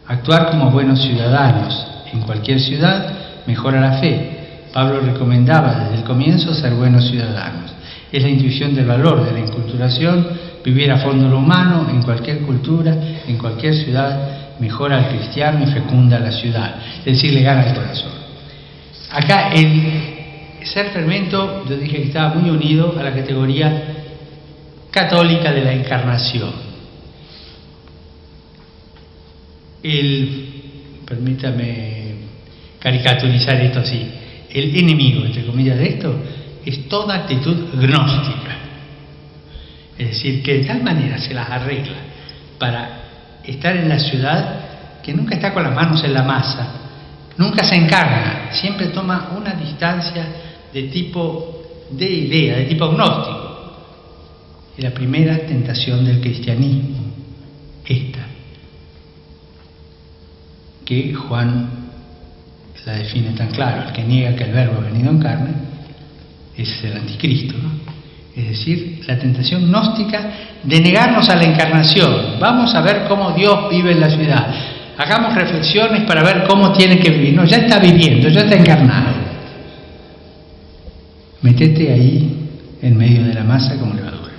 Actuar como buenos ciudadanos en cualquier ciudad mejora la fe. Pablo recomendaba desde el comienzo ser buenos ciudadanos. Es la intuición del valor de la inculturación, vivir a fondo lo humano en cualquier cultura, en cualquier ciudad, mejora al cristiano y fecunda la ciudad, es decir, le gana el corazón. Acá el ser fermento, yo dije que estaba muy unido a la categoría católica de la encarnación. El, permítame caricaturizar esto así, el enemigo, entre comillas, de esto es toda actitud gnóstica. Es decir, que de tal manera se las arregla para estar en la ciudad que nunca está con las manos en la masa, nunca se encarna, siempre toma una distancia de tipo de idea, de tipo gnóstico. Y la primera tentación del cristianismo, esta, que Juan la define tan claro, el que niega que el verbo ha venido en carne, es el anticristo, Es decir, la tentación gnóstica de negarnos a la encarnación. Vamos a ver cómo Dios vive en la ciudad. Hagamos reflexiones para ver cómo tiene que vivir. No, ya está viviendo, ya está encarnado. Metete ahí en medio de la masa como levadura.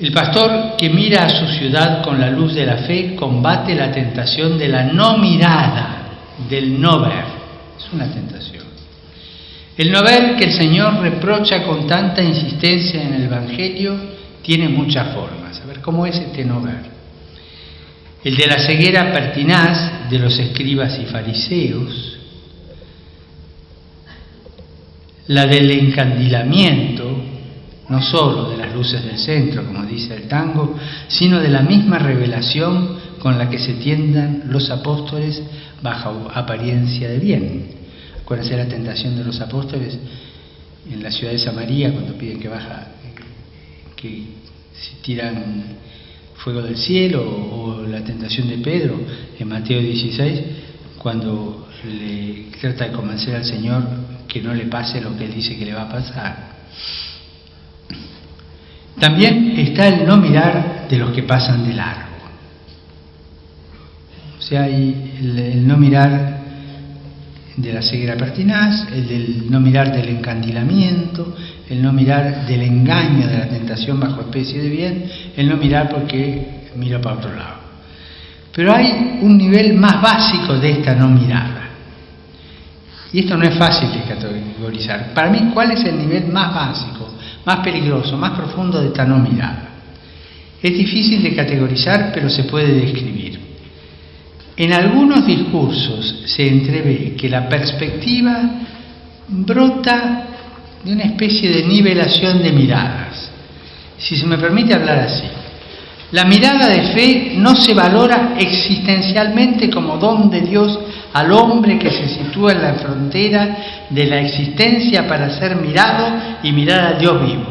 El pastor que mira a su ciudad con la luz de la fe combate la tentación de la no mirada, del no ver. Es una tentación. El no ver que el Señor reprocha con tanta insistencia en el Evangelio tiene muchas formas. A ver, ¿cómo es este no ver? El de la ceguera pertinaz de los escribas y fariseos, la del encandilamiento, no sólo de las luces del centro, como dice el tango, sino de la misma revelación con la que se tiendan los apóstoles bajo apariencia de bien. Acuérdense la tentación de los apóstoles en la ciudad de Samaria cuando piden que baja, que si tiran fuego del cielo, o la tentación de Pedro en Mateo 16, cuando le trata de convencer al Señor que no le pase lo que él dice que le va a pasar. También está el no mirar de los que pasan de largo. O sea, el, no mirar de la ceguera pertinaz, el del no mirar del encandilamiento, el no mirar del engaño de la tentación bajo especie de bien, el no mirar porque miro para otro lado. Pero hay un nivel más básico de esta no mirada. Y esto no es fácil de categorizar. Para mí, ¿cuál es el nivel más básico, más peligroso, más profundo de esta no mirada? Es difícil de categorizar, pero se puede describir. En algunos discursos se entrevé que la perspectiva brota de una especie de nivelación de miradas. Si se me permite hablar así. La mirada de fe no se valora existencialmente como don de Dios al hombre que se sitúa en la frontera de la existencia para ser mirado y mirar a Dios vivo,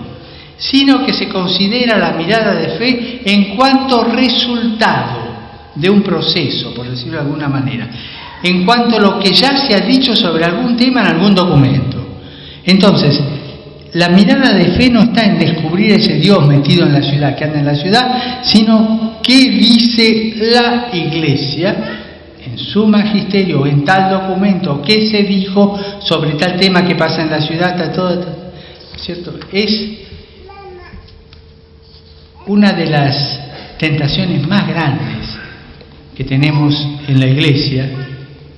sino que se considera la mirada de fe en cuanto resultado de un proceso, por decirlo de alguna manera, en cuanto a lo que ya se ha dicho sobre algún tema en algún documento. Entonces, la mirada de fe no está en descubrir ese Dios metido en la ciudad, que anda en la ciudad, sino qué dice la iglesia en su magisterio en tal documento, qué se dijo sobre tal tema que pasa en la ciudad, está todo, ¿cierto? Es una de las tentaciones más grandes que tenemos en la iglesia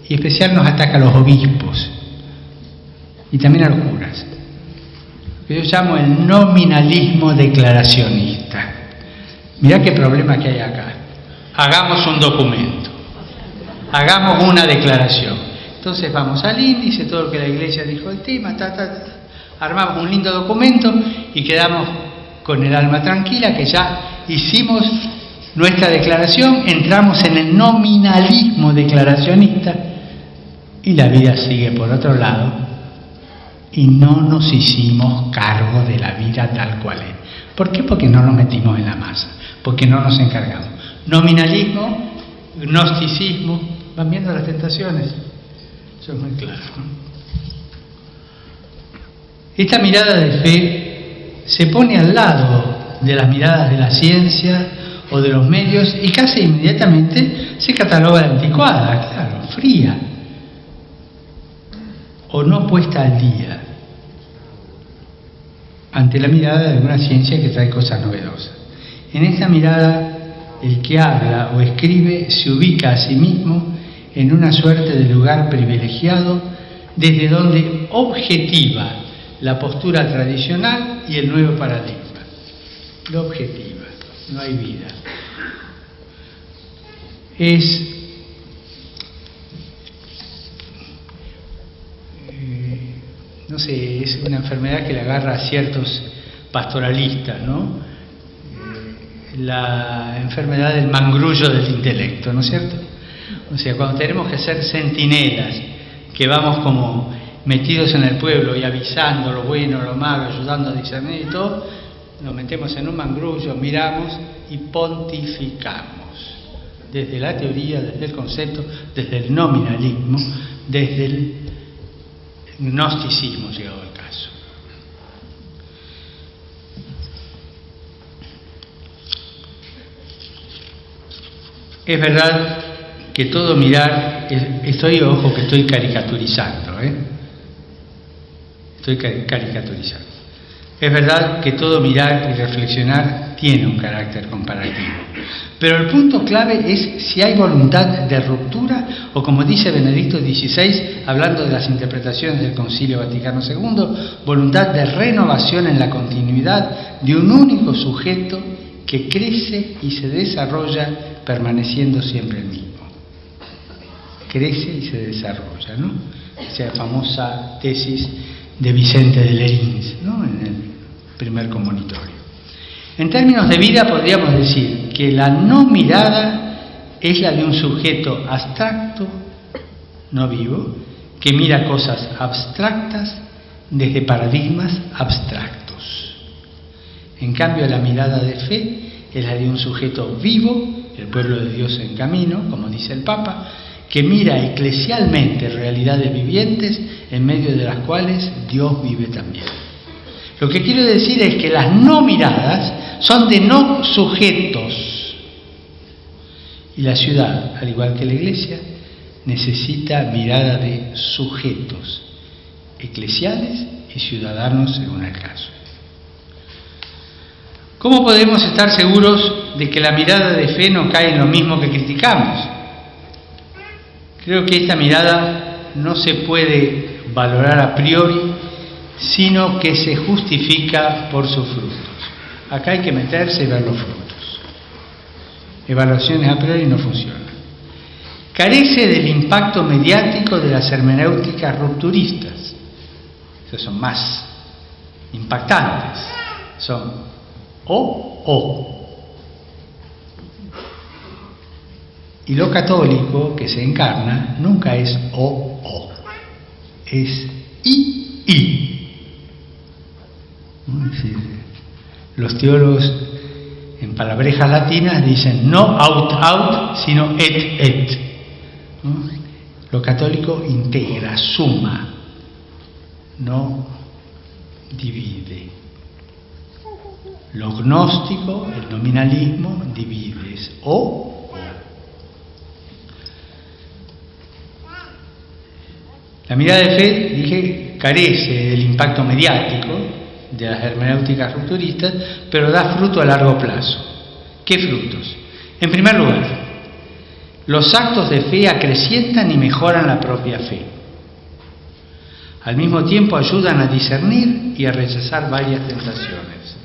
y especial nos ataca a los obispos y también a los curas yo llamo el nominalismo declaracionista. Mirá qué problema que hay acá. Hagamos un documento, hagamos una declaración. Entonces vamos al índice, todo lo que la iglesia dijo del tema, armamos un lindo documento y quedamos con el alma tranquila que ya hicimos nuestra declaración, entramos en el nominalismo declaracionista y la vida sigue por otro lado y no nos hicimos cargo de la vida tal cual es. ¿Por qué? Porque no nos metimos en la masa, porque no nos encargamos. Nominalismo, gnosticismo, van viendo las tentaciones. Eso es muy claro. Esta mirada de fe se pone al lado de las miradas de la ciencia o de los medios y casi inmediatamente se cataloga anticuada, claro, fría o no puesta al día ante la mirada de una ciencia que trae cosas novedosas. En esta mirada, el que habla o escribe se ubica a sí mismo en una suerte de lugar privilegiado desde donde objetiva la postura tradicional y el nuevo paradigma. lo objetiva, no hay vida. Es eh, no sé, es una enfermedad que le agarra a ciertos pastoralistas, ¿no? Eh, la enfermedad del mangrullo del intelecto, ¿no es cierto? O sea, cuando tenemos que ser centinelas, que vamos como metidos en el pueblo y avisando lo bueno, lo malo, ayudando a discernir y todo, nos metemos en un mangrullo, miramos y pontificamos. Desde la teoría, desde el concepto, desde el nominalismo, desde el gnosticismo llegado el caso. Es verdad que todo mirar, estoy, ojo que estoy caricaturizando, ¿eh? estoy caricaturizando. Es verdad que todo mirar y reflexionar tiene un carácter comparativo, pero el punto clave es si hay voluntad de ruptura o como dice Benedicto XVI, hablando de las interpretaciones del Concilio Vaticano II, voluntad de renovación en la continuidad de un único sujeto que crece y se desarrolla permaneciendo siempre el mismo. Crece y se desarrolla, ¿no? Esa famosa tesis de Vicente de Lerins, ¿no? Primer comunitorio. En términos de vida podríamos decir que la no mirada es la de un sujeto abstracto, no vivo, que mira cosas abstractas desde paradigmas abstractos. En cambio, la mirada de fe es la de un sujeto vivo, el pueblo de Dios en camino, como dice el Papa, que mira eclesialmente realidades vivientes en medio de las cuales Dios vive también. Lo que quiero decir es que las no miradas son de no sujetos. Y la ciudad, al igual que la iglesia, necesita mirada de sujetos, eclesiales y ciudadanos según el caso. ¿Cómo podemos estar seguros de que la mirada de fe no cae en lo mismo que criticamos? Creo que esta mirada no se puede valorar a priori, sino que se justifica por sus frutos. Acá hay que meterse y ver los frutos. Evaluaciones a priori no funcionan. Carece del impacto mediático de las hermenéuticas rupturistas. Esas son más impactantes. Son o o. Y lo católico que se encarna nunca es o o es I, I. Los teólogos en palabrejas latinas dicen no out, out, sino et, et. Lo católico integra, suma, no divide. Lo gnóstico, el nominalismo, divide, es o La mirada de fe, dije, carece del impacto mediático de las hermenéuticas rupturistas, pero da fruto a largo plazo. ¿Qué frutos? En primer lugar, los actos de fe acrecientan y mejoran la propia fe. Al mismo tiempo ayudan a discernir y a rechazar varias tentaciones.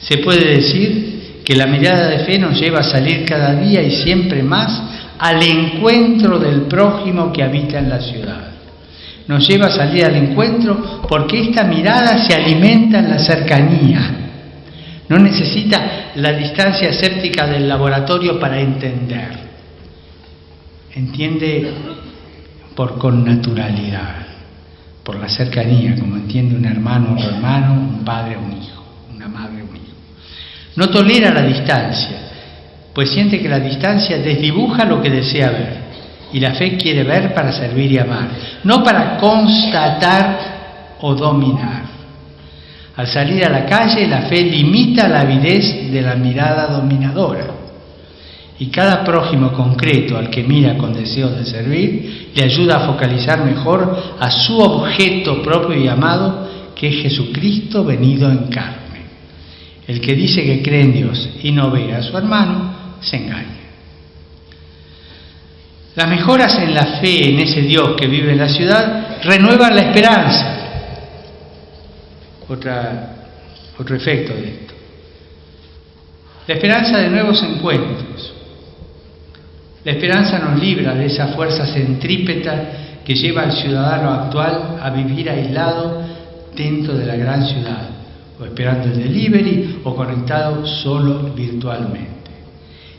Se puede decir que la mirada de fe nos lleva a salir cada día y siempre más al encuentro del prójimo que habita en la ciudad nos lleva a salir al encuentro porque esta mirada se alimenta en la cercanía. No necesita la distancia escéptica del laboratorio para entender. Entiende por connaturalidad, por la cercanía, como entiende un hermano otro hermano, un padre a un hijo, una madre a un hijo. No tolera la distancia, pues siente que la distancia desdibuja lo que desea ver. Y la fe quiere ver para servir y amar, no para constatar o dominar. Al salir a la calle, la fe limita la avidez de la mirada dominadora. Y cada prójimo concreto al que mira con deseo de servir le ayuda a focalizar mejor a su objeto propio y amado, que es Jesucristo venido en carne. El que dice que cree en Dios y no ve a su hermano, se engaña. Las mejoras en la fe en ese Dios que vive en la ciudad renuevan la esperanza. otro efecto de esto. La esperanza de nuevos encuentros. La esperanza nos libra de esa fuerza centrípeta que lleva al ciudadano actual a vivir aislado dentro de la gran ciudad, o esperando el delivery o conectado solo virtualmente.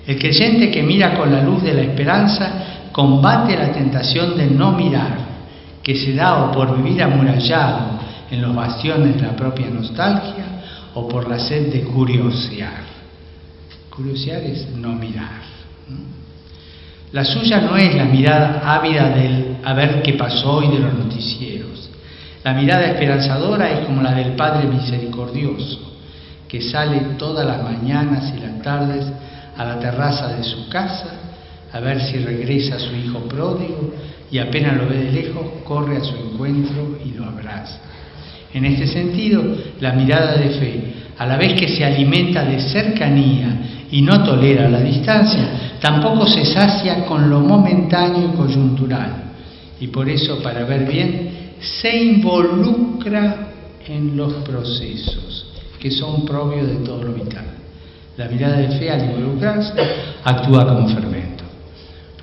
El creyente que mira con la luz de la esperanza combate la tentación de no mirar, que se da o por vivir amurallado en los bastiones de la propia nostalgia o por la sed de curiosear. Curiosear es no mirar. La suya no es la mirada ávida del a ver qué pasó hoy de los noticieros. La mirada esperanzadora es como la del Padre Misericordioso, que sale todas las mañanas y las tardes a la terraza de su casa a ver si regresa su hijo pródigo y apenas lo ve de lejos, corre a su encuentro y lo abraza. En este sentido, la mirada de fe, a la vez que se alimenta de cercanía y no tolera la distancia, tampoco se sacia con lo momentáneo y coyuntural. Y por eso, para ver bien, se involucra en los procesos que son propios de todo lo vital. La mirada de fe al involucrarse actúa como fermento.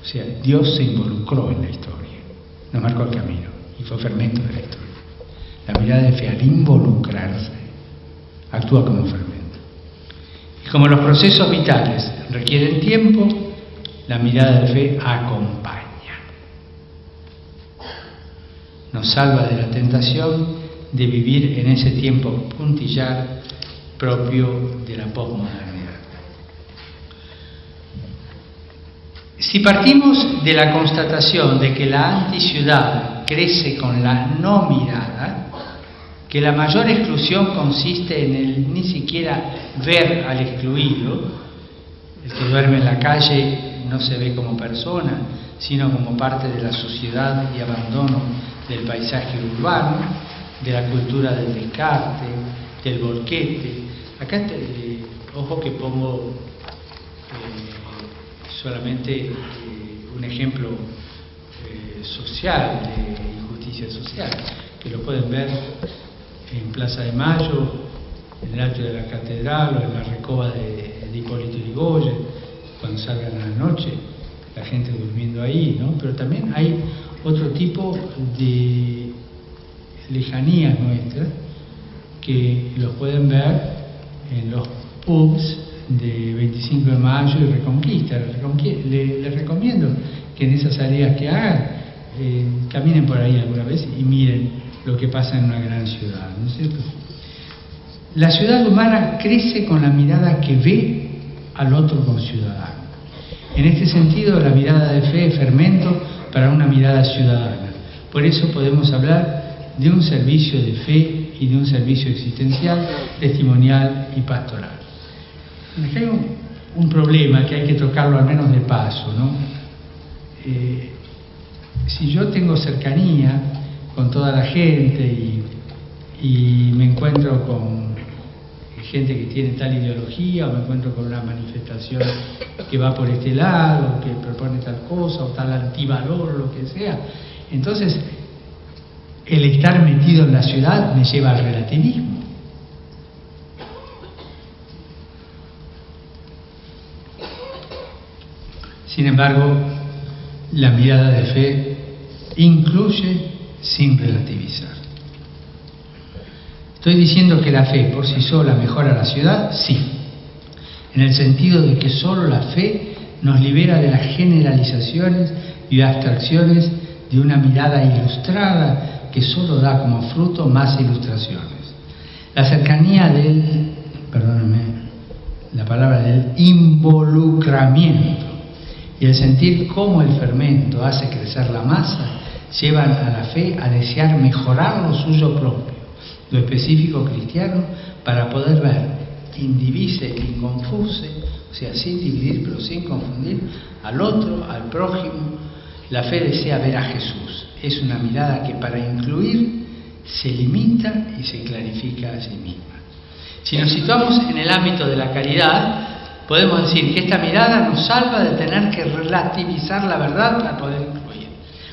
O sea, Dios se involucró en la historia, nos marcó el camino y fue fermento de la historia. La mirada de fe al involucrarse actúa como fermento. Y como los procesos vitales requieren tiempo, la mirada de fe acompaña. Nos salva de la tentación de vivir en ese tiempo puntillar propio de la posmodernidad. Si partimos de la constatación de que la anticiudad crece con la no mirada, que la mayor exclusión consiste en el ni siquiera ver al excluido, el que duerme en la calle no se ve como persona, sino como parte de la sociedad y abandono del paisaje urbano, de la cultura del descarte, del volquete. Acá, te, ojo que pongo eh, solamente eh, un ejemplo eh, social, de injusticia social, que lo pueden ver en Plaza de Mayo, en el atrio de la catedral o en la recoba de, de Hipólito Yrigoyen, cuando salgan a la noche, la gente durmiendo ahí, ¿no? Pero también hay otro tipo de lejanías nuestras que los pueden ver en los pubs de 25 de mayo y Reconquista. Les, recomiendo que en esas áreas que hagan, eh, caminen por ahí alguna vez y miren lo que pasa en una gran ciudad, ¿no es cierto? La ciudad humana crece con la mirada que ve al otro ciudadano. En este sentido, la mirada de fe es fermento para una mirada ciudadana. Por eso podemos hablar de un servicio de fe y de un servicio existencial, testimonial y pastoral. Hay un, problema que hay que tocarlo al menos de paso. ¿no? Eh, si yo tengo cercanía con toda la gente y, y me encuentro con gente que tiene tal ideología o me encuentro con una manifestación que va por este lado, que propone tal cosa o tal antivalor, lo que sea. Entonces, el estar metido en la ciudad me lleva al relativismo. Sin embargo, la mirada de fe incluye sin relativizar. ¿Estoy diciendo que la fe por sí sola mejora la ciudad? Sí, en el sentido de que solo la fe nos libera de las generalizaciones y abstracciones de una mirada ilustrada que solo da como fruto más ilustraciones. La cercanía del, perdóname, la palabra del involucramiento y el sentir cómo el fermento hace crecer la masa llevan a la fe a desear mejorar lo suyo propio, lo específico cristiano, para poder ver indivise, inconfuse, o sea, sin dividir pero sin confundir, al otro, al prójimo. La fe desea ver a Jesús. Es una mirada que para incluir se limita y se clarifica a sí misma. Si nos situamos en el ámbito de la caridad, podemos decir que esta mirada nos salva de tener que relativizar la verdad para poder incluir.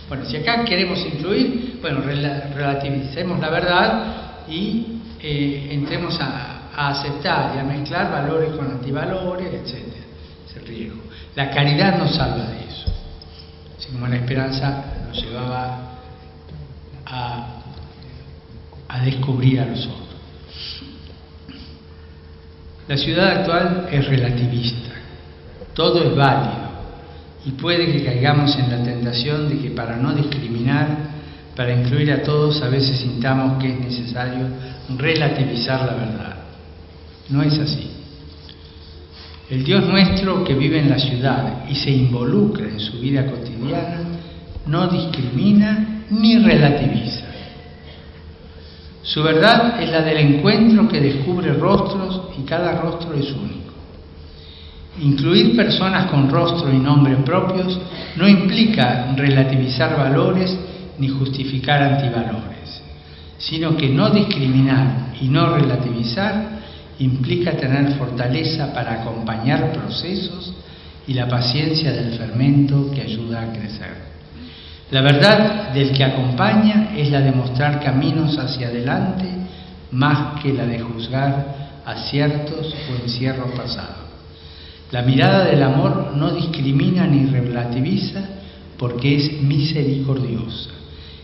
Bueno, si acá queremos incluir, bueno, relativicemos la verdad y eh, entremos a, aceptar y a mezclar valores con antivalores, etc. Es el riesgo. La caridad nos salva de eso. Así como la esperanza nos llevaba a, a descubrir a los otros. La ciudad actual es relativista, todo es válido y puede que caigamos en la tentación de que para no discriminar, para incluir a todos, a veces sintamos que es necesario relativizar la verdad. No es así. El Dios nuestro que vive en la ciudad y se involucra en su vida cotidiana no discrimina ni relativiza. Su verdad es la del encuentro que descubre rostros y cada rostro es único. Incluir personas con rostro y nombre propios no implica relativizar valores ni justificar antivalores, sino que no discriminar y no relativizar implica tener fortaleza para acompañar procesos y la paciencia del fermento que ayuda a crecer. La verdad del que acompaña es la de mostrar caminos hacia adelante más que la de juzgar aciertos o encierros pasados. La mirada del amor no discrimina ni relativiza porque es misericordiosa.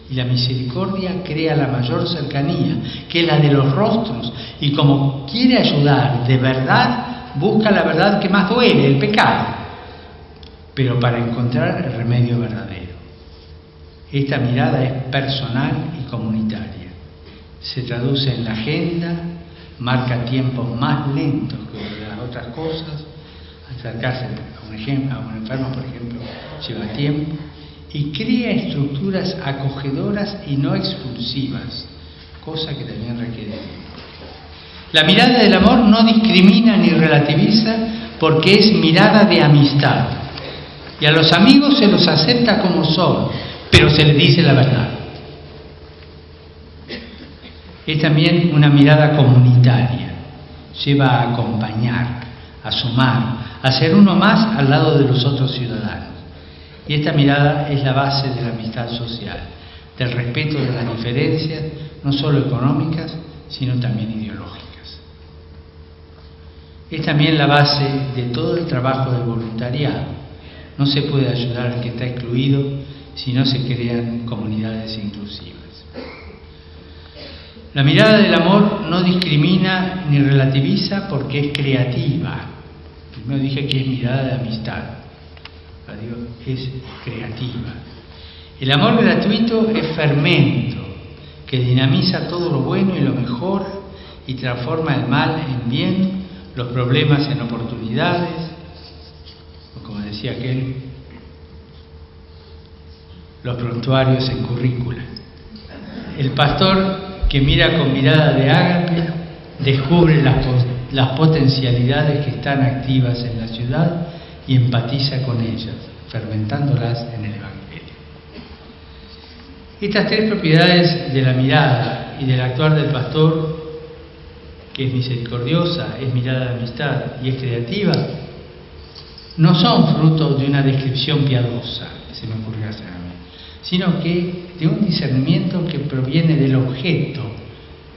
Y la misericordia crea la mayor cercanía, que es la de los rostros. Y como quiere ayudar de verdad, busca la verdad que más duele, el pecado, pero para encontrar el remedio verdadero. Esta mirada es personal y comunitaria. Se traduce en la agenda, marca tiempos más lentos que las otras cosas. Acercarse a un, a un enfermo, por ejemplo, lleva tiempo. Y crea estructuras acogedoras y no expulsivas, cosa que también requiere. La mirada del amor no discrimina ni relativiza porque es mirada de amistad. Y a los amigos se los acepta como son, pero se le dice la verdad. Es también una mirada comunitaria, lleva a acompañar, a sumar, a ser uno más al lado de los otros ciudadanos. Y esta mirada es la base de la amistad social, del respeto de las diferencias, no solo económicas, sino también ideológicas. Es también la base de todo el trabajo del voluntariado. No se puede ayudar al que está excluido si no se crean comunidades inclusivas. La mirada del amor no discrimina ni relativiza porque es creativa. Primero dije que es mirada de amistad, es creativa. El amor gratuito es fermento que dinamiza todo lo bueno y lo mejor y transforma el mal en bien, los problemas en oportunidades, o como decía aquel, los prontuarios en currícula. El pastor que mira con mirada de ágape descubre las, las potencialidades que están activas en la ciudad y empatiza con ellas, fermentándolas en el Evangelio. Estas tres propiedades de la mirada y del actuar del pastor, que es misericordiosa, es mirada de amistad y es creativa, no son fruto de una descripción piadosa, se me ocurrió hacer sino que de un discernimiento que proviene del objeto,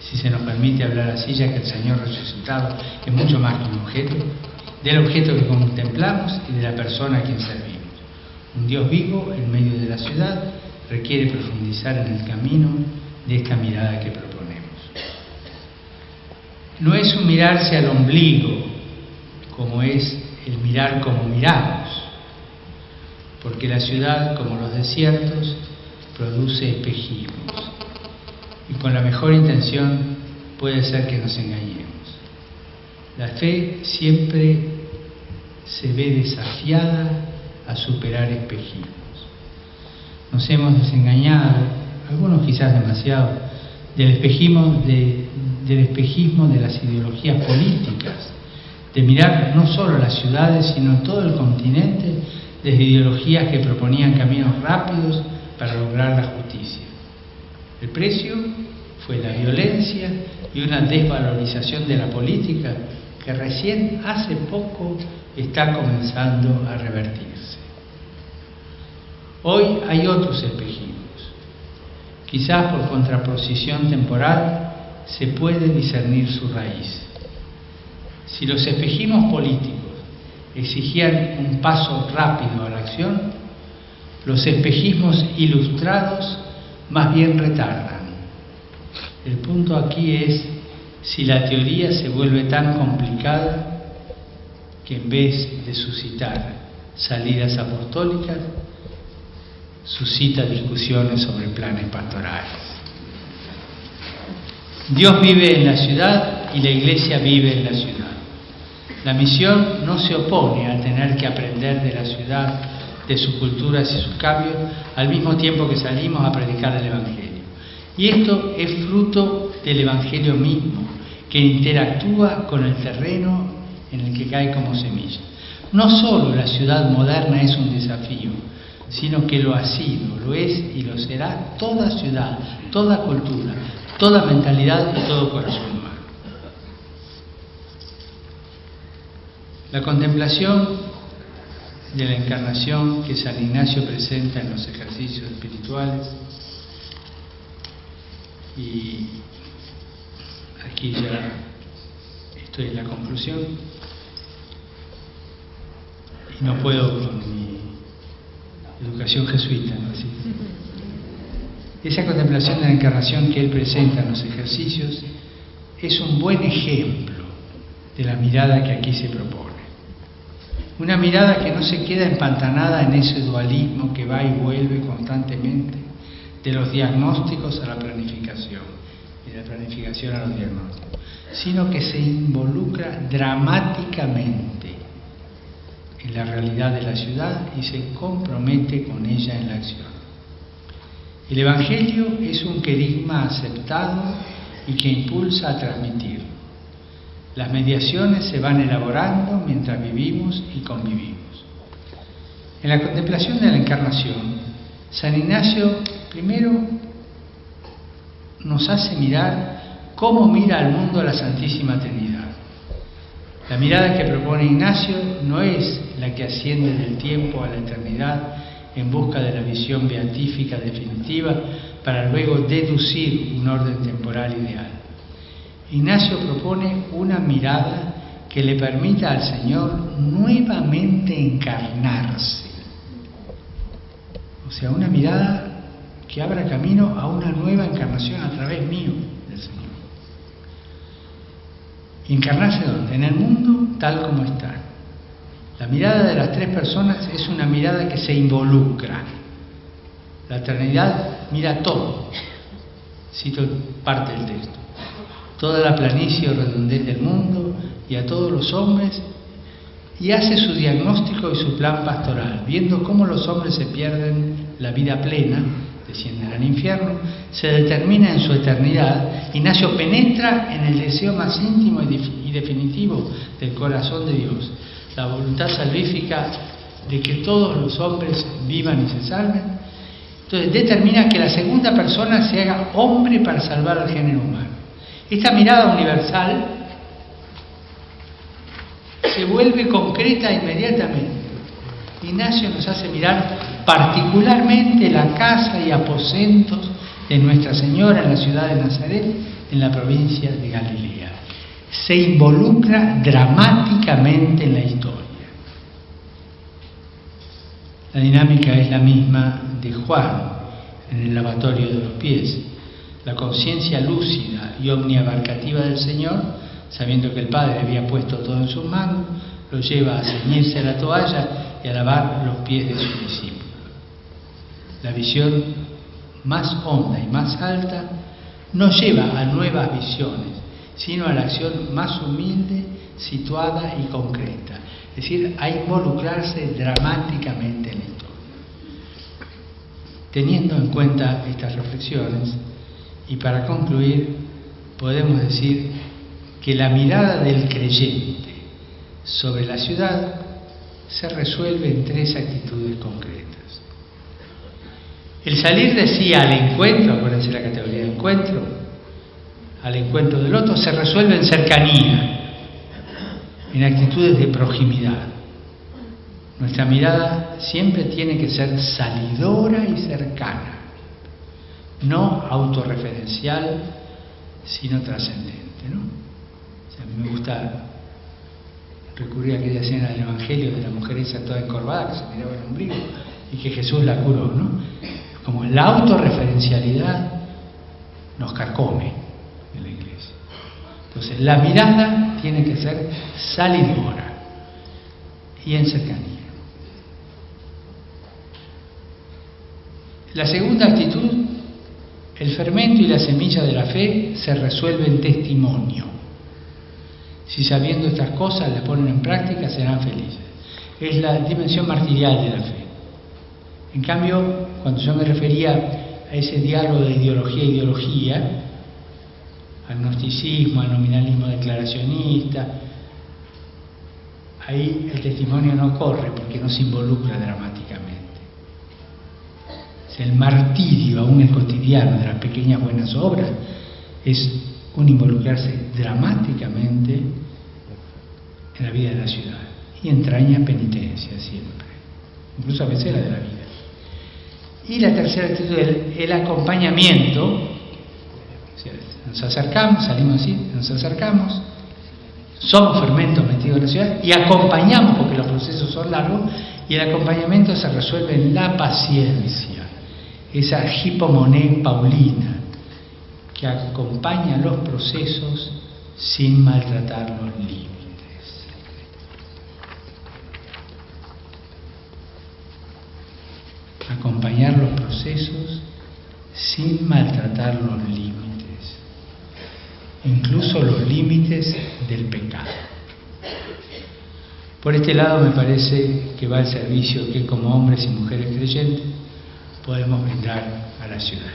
si se nos permite hablar así, ya que el Señor resucitado es mucho más que un objeto, del objeto que contemplamos y de la persona a quien servimos. Un Dios vivo en medio de la ciudad requiere profundizar en el camino de esta mirada que proponemos. No es un mirarse al ombligo, como es el mirar como miramos, porque la ciudad, como los desiertos, produce espejismos. Y con la mejor intención puede ser que nos engañemos. La fe siempre se ve desafiada a superar espejismos. Nos hemos desengañado, algunos quizás demasiado, del espejismo de, de las ideologías políticas, de mirar no solo las ciudades, sino todo el continente desde ideologías que proponían caminos rápidos para lograr la justicia. El precio fue la violencia y una desvalorización de la política que recién hace poco está comenzando a revertirse. Hoy hay otros espejismos. Quizás por contraposición temporal se puede discernir su raíz. Si los espejismos políticos exigían un paso rápido a la acción, los espejismos ilustrados más bien retardan. El punto aquí es si la teoría se vuelve tan complicada que en vez de suscitar salidas apostólicas, suscita discusiones sobre planes pastorales. Dios vive en la ciudad y la iglesia vive en la ciudad. La misión no se opone a tener que aprender de la ciudad, de sus culturas y sus cambios, al mismo tiempo que salimos a predicar el Evangelio. Y esto es fruto del Evangelio mismo, que interactúa con el terreno en el que cae como semilla. No solo la ciudad moderna es un desafío, sino que lo ha sido, lo es y lo será toda ciudad, toda cultura, toda mentalidad y todo corazón humano. La contemplación de la encarnación que San Ignacio presenta en los ejercicios espirituales y aquí ya estoy en la conclusión y no puedo con mi educación jesuita, ¿no? Esa contemplación de la encarnación que él presenta en los ejercicios es un buen ejemplo de la mirada que aquí se propone. Una mirada que no se queda empantanada en ese dualismo que va y vuelve constantemente de los diagnósticos a la planificación y de la planificación a los diagnósticos, sino que se involucra dramáticamente en la realidad de la ciudad y se compromete con ella en la acción. El Evangelio es un querigma aceptado y que impulsa a transmitirlo. Las mediaciones se van elaborando mientras vivimos y convivimos. En la contemplación de la encarnación, San Ignacio primero nos hace mirar cómo mira al mundo la Santísima Trinidad. La mirada que propone Ignacio no es la que asciende del tiempo a la eternidad en busca de la visión beatífica definitiva para luego deducir un orden temporal ideal. Ignacio propone una mirada que le permita al Señor nuevamente encarnarse. O sea, una mirada que abra camino a una nueva encarnación a través mío del Señor. ¿Encarnarse dónde? En el mundo tal como está. La mirada de las tres personas es una mirada que se involucra. La eternidad mira todo. Cito parte del texto. Toda la planicie o redondez del mundo y a todos los hombres y hace su diagnóstico y su plan pastoral, viendo cómo los hombres se pierden la vida plena, descienden al infierno, se determina en su eternidad, Ignacio penetra en el deseo más íntimo y definitivo del corazón de Dios, la voluntad salvífica de que todos los hombres vivan y se salven. Entonces determina que la segunda persona se haga hombre para salvar al género humano. Esta mirada universal se vuelve concreta inmediatamente. Ignacio nos hace mirar particularmente la casa y aposentos de Nuestra Señora en la ciudad de Nazaret, en la provincia de Galilea. Se involucra dramáticamente en la historia. La dinámica es la misma de Juan en el lavatorio de los pies. La conciencia lúcida y omniabarcativa del Señor sabiendo que el Padre había puesto todo en sus manos, lo lleva a ceñirse a la toalla y a lavar los pies de su discípulo. La visión más honda y más alta no lleva a nuevas visiones, sino a la acción más humilde, situada y concreta, es decir, a involucrarse dramáticamente en la historia. Teniendo en cuenta estas reflexiones, y para concluir, podemos decir que la mirada del creyente sobre la ciudad se resuelve en tres actitudes concretas. El salir de sí al encuentro, acuérdense la categoría de encuentro, al encuentro del otro, se resuelve en cercanía, en actitudes de proximidad. Nuestra mirada siempre tiene que ser salidora y cercana, no autorreferencial, sino trascendente. ¿no? me gusta recurrir a aquella escena del Evangelio de la mujer esa toda encorvada que se miraba el ombligo y que Jesús la curó, ¿no? Como la autorreferencialidad nos carcome en la iglesia. Entonces, la mirada tiene que ser salidora y en cercanía. La segunda actitud, el fermento y la semilla de la fe se resuelve en testimonio. Si sabiendo estas cosas las ponen en práctica, serán felices. Es la dimensión martirial de la fe. En cambio, cuando yo me refería a ese diálogo de ideología a ideología, agnosticismo, al nominalismo declaracionista, ahí el testimonio no corre porque no se involucra dramáticamente. El martirio, aún el cotidiano de las pequeñas buenas obras, es un involucrarse dramáticamente en la vida de la ciudad. Y entraña penitencia siempre, incluso a veces la de la vida. Y la tercera actitud es el acompañamiento. Nos acercamos, salimos así, nos acercamos, somos fermentos metidos en la ciudad y acompañamos, porque los procesos son largos, y el acompañamiento se resuelve en la paciencia, esa hipomoné paulina, que acompaña los procesos sin maltratar los límites. Acompañar los procesos sin maltratar los límites, incluso los límites del pecado. Por este lado me parece que va el servicio que como hombres y mujeres creyentes podemos brindar a la ciudad.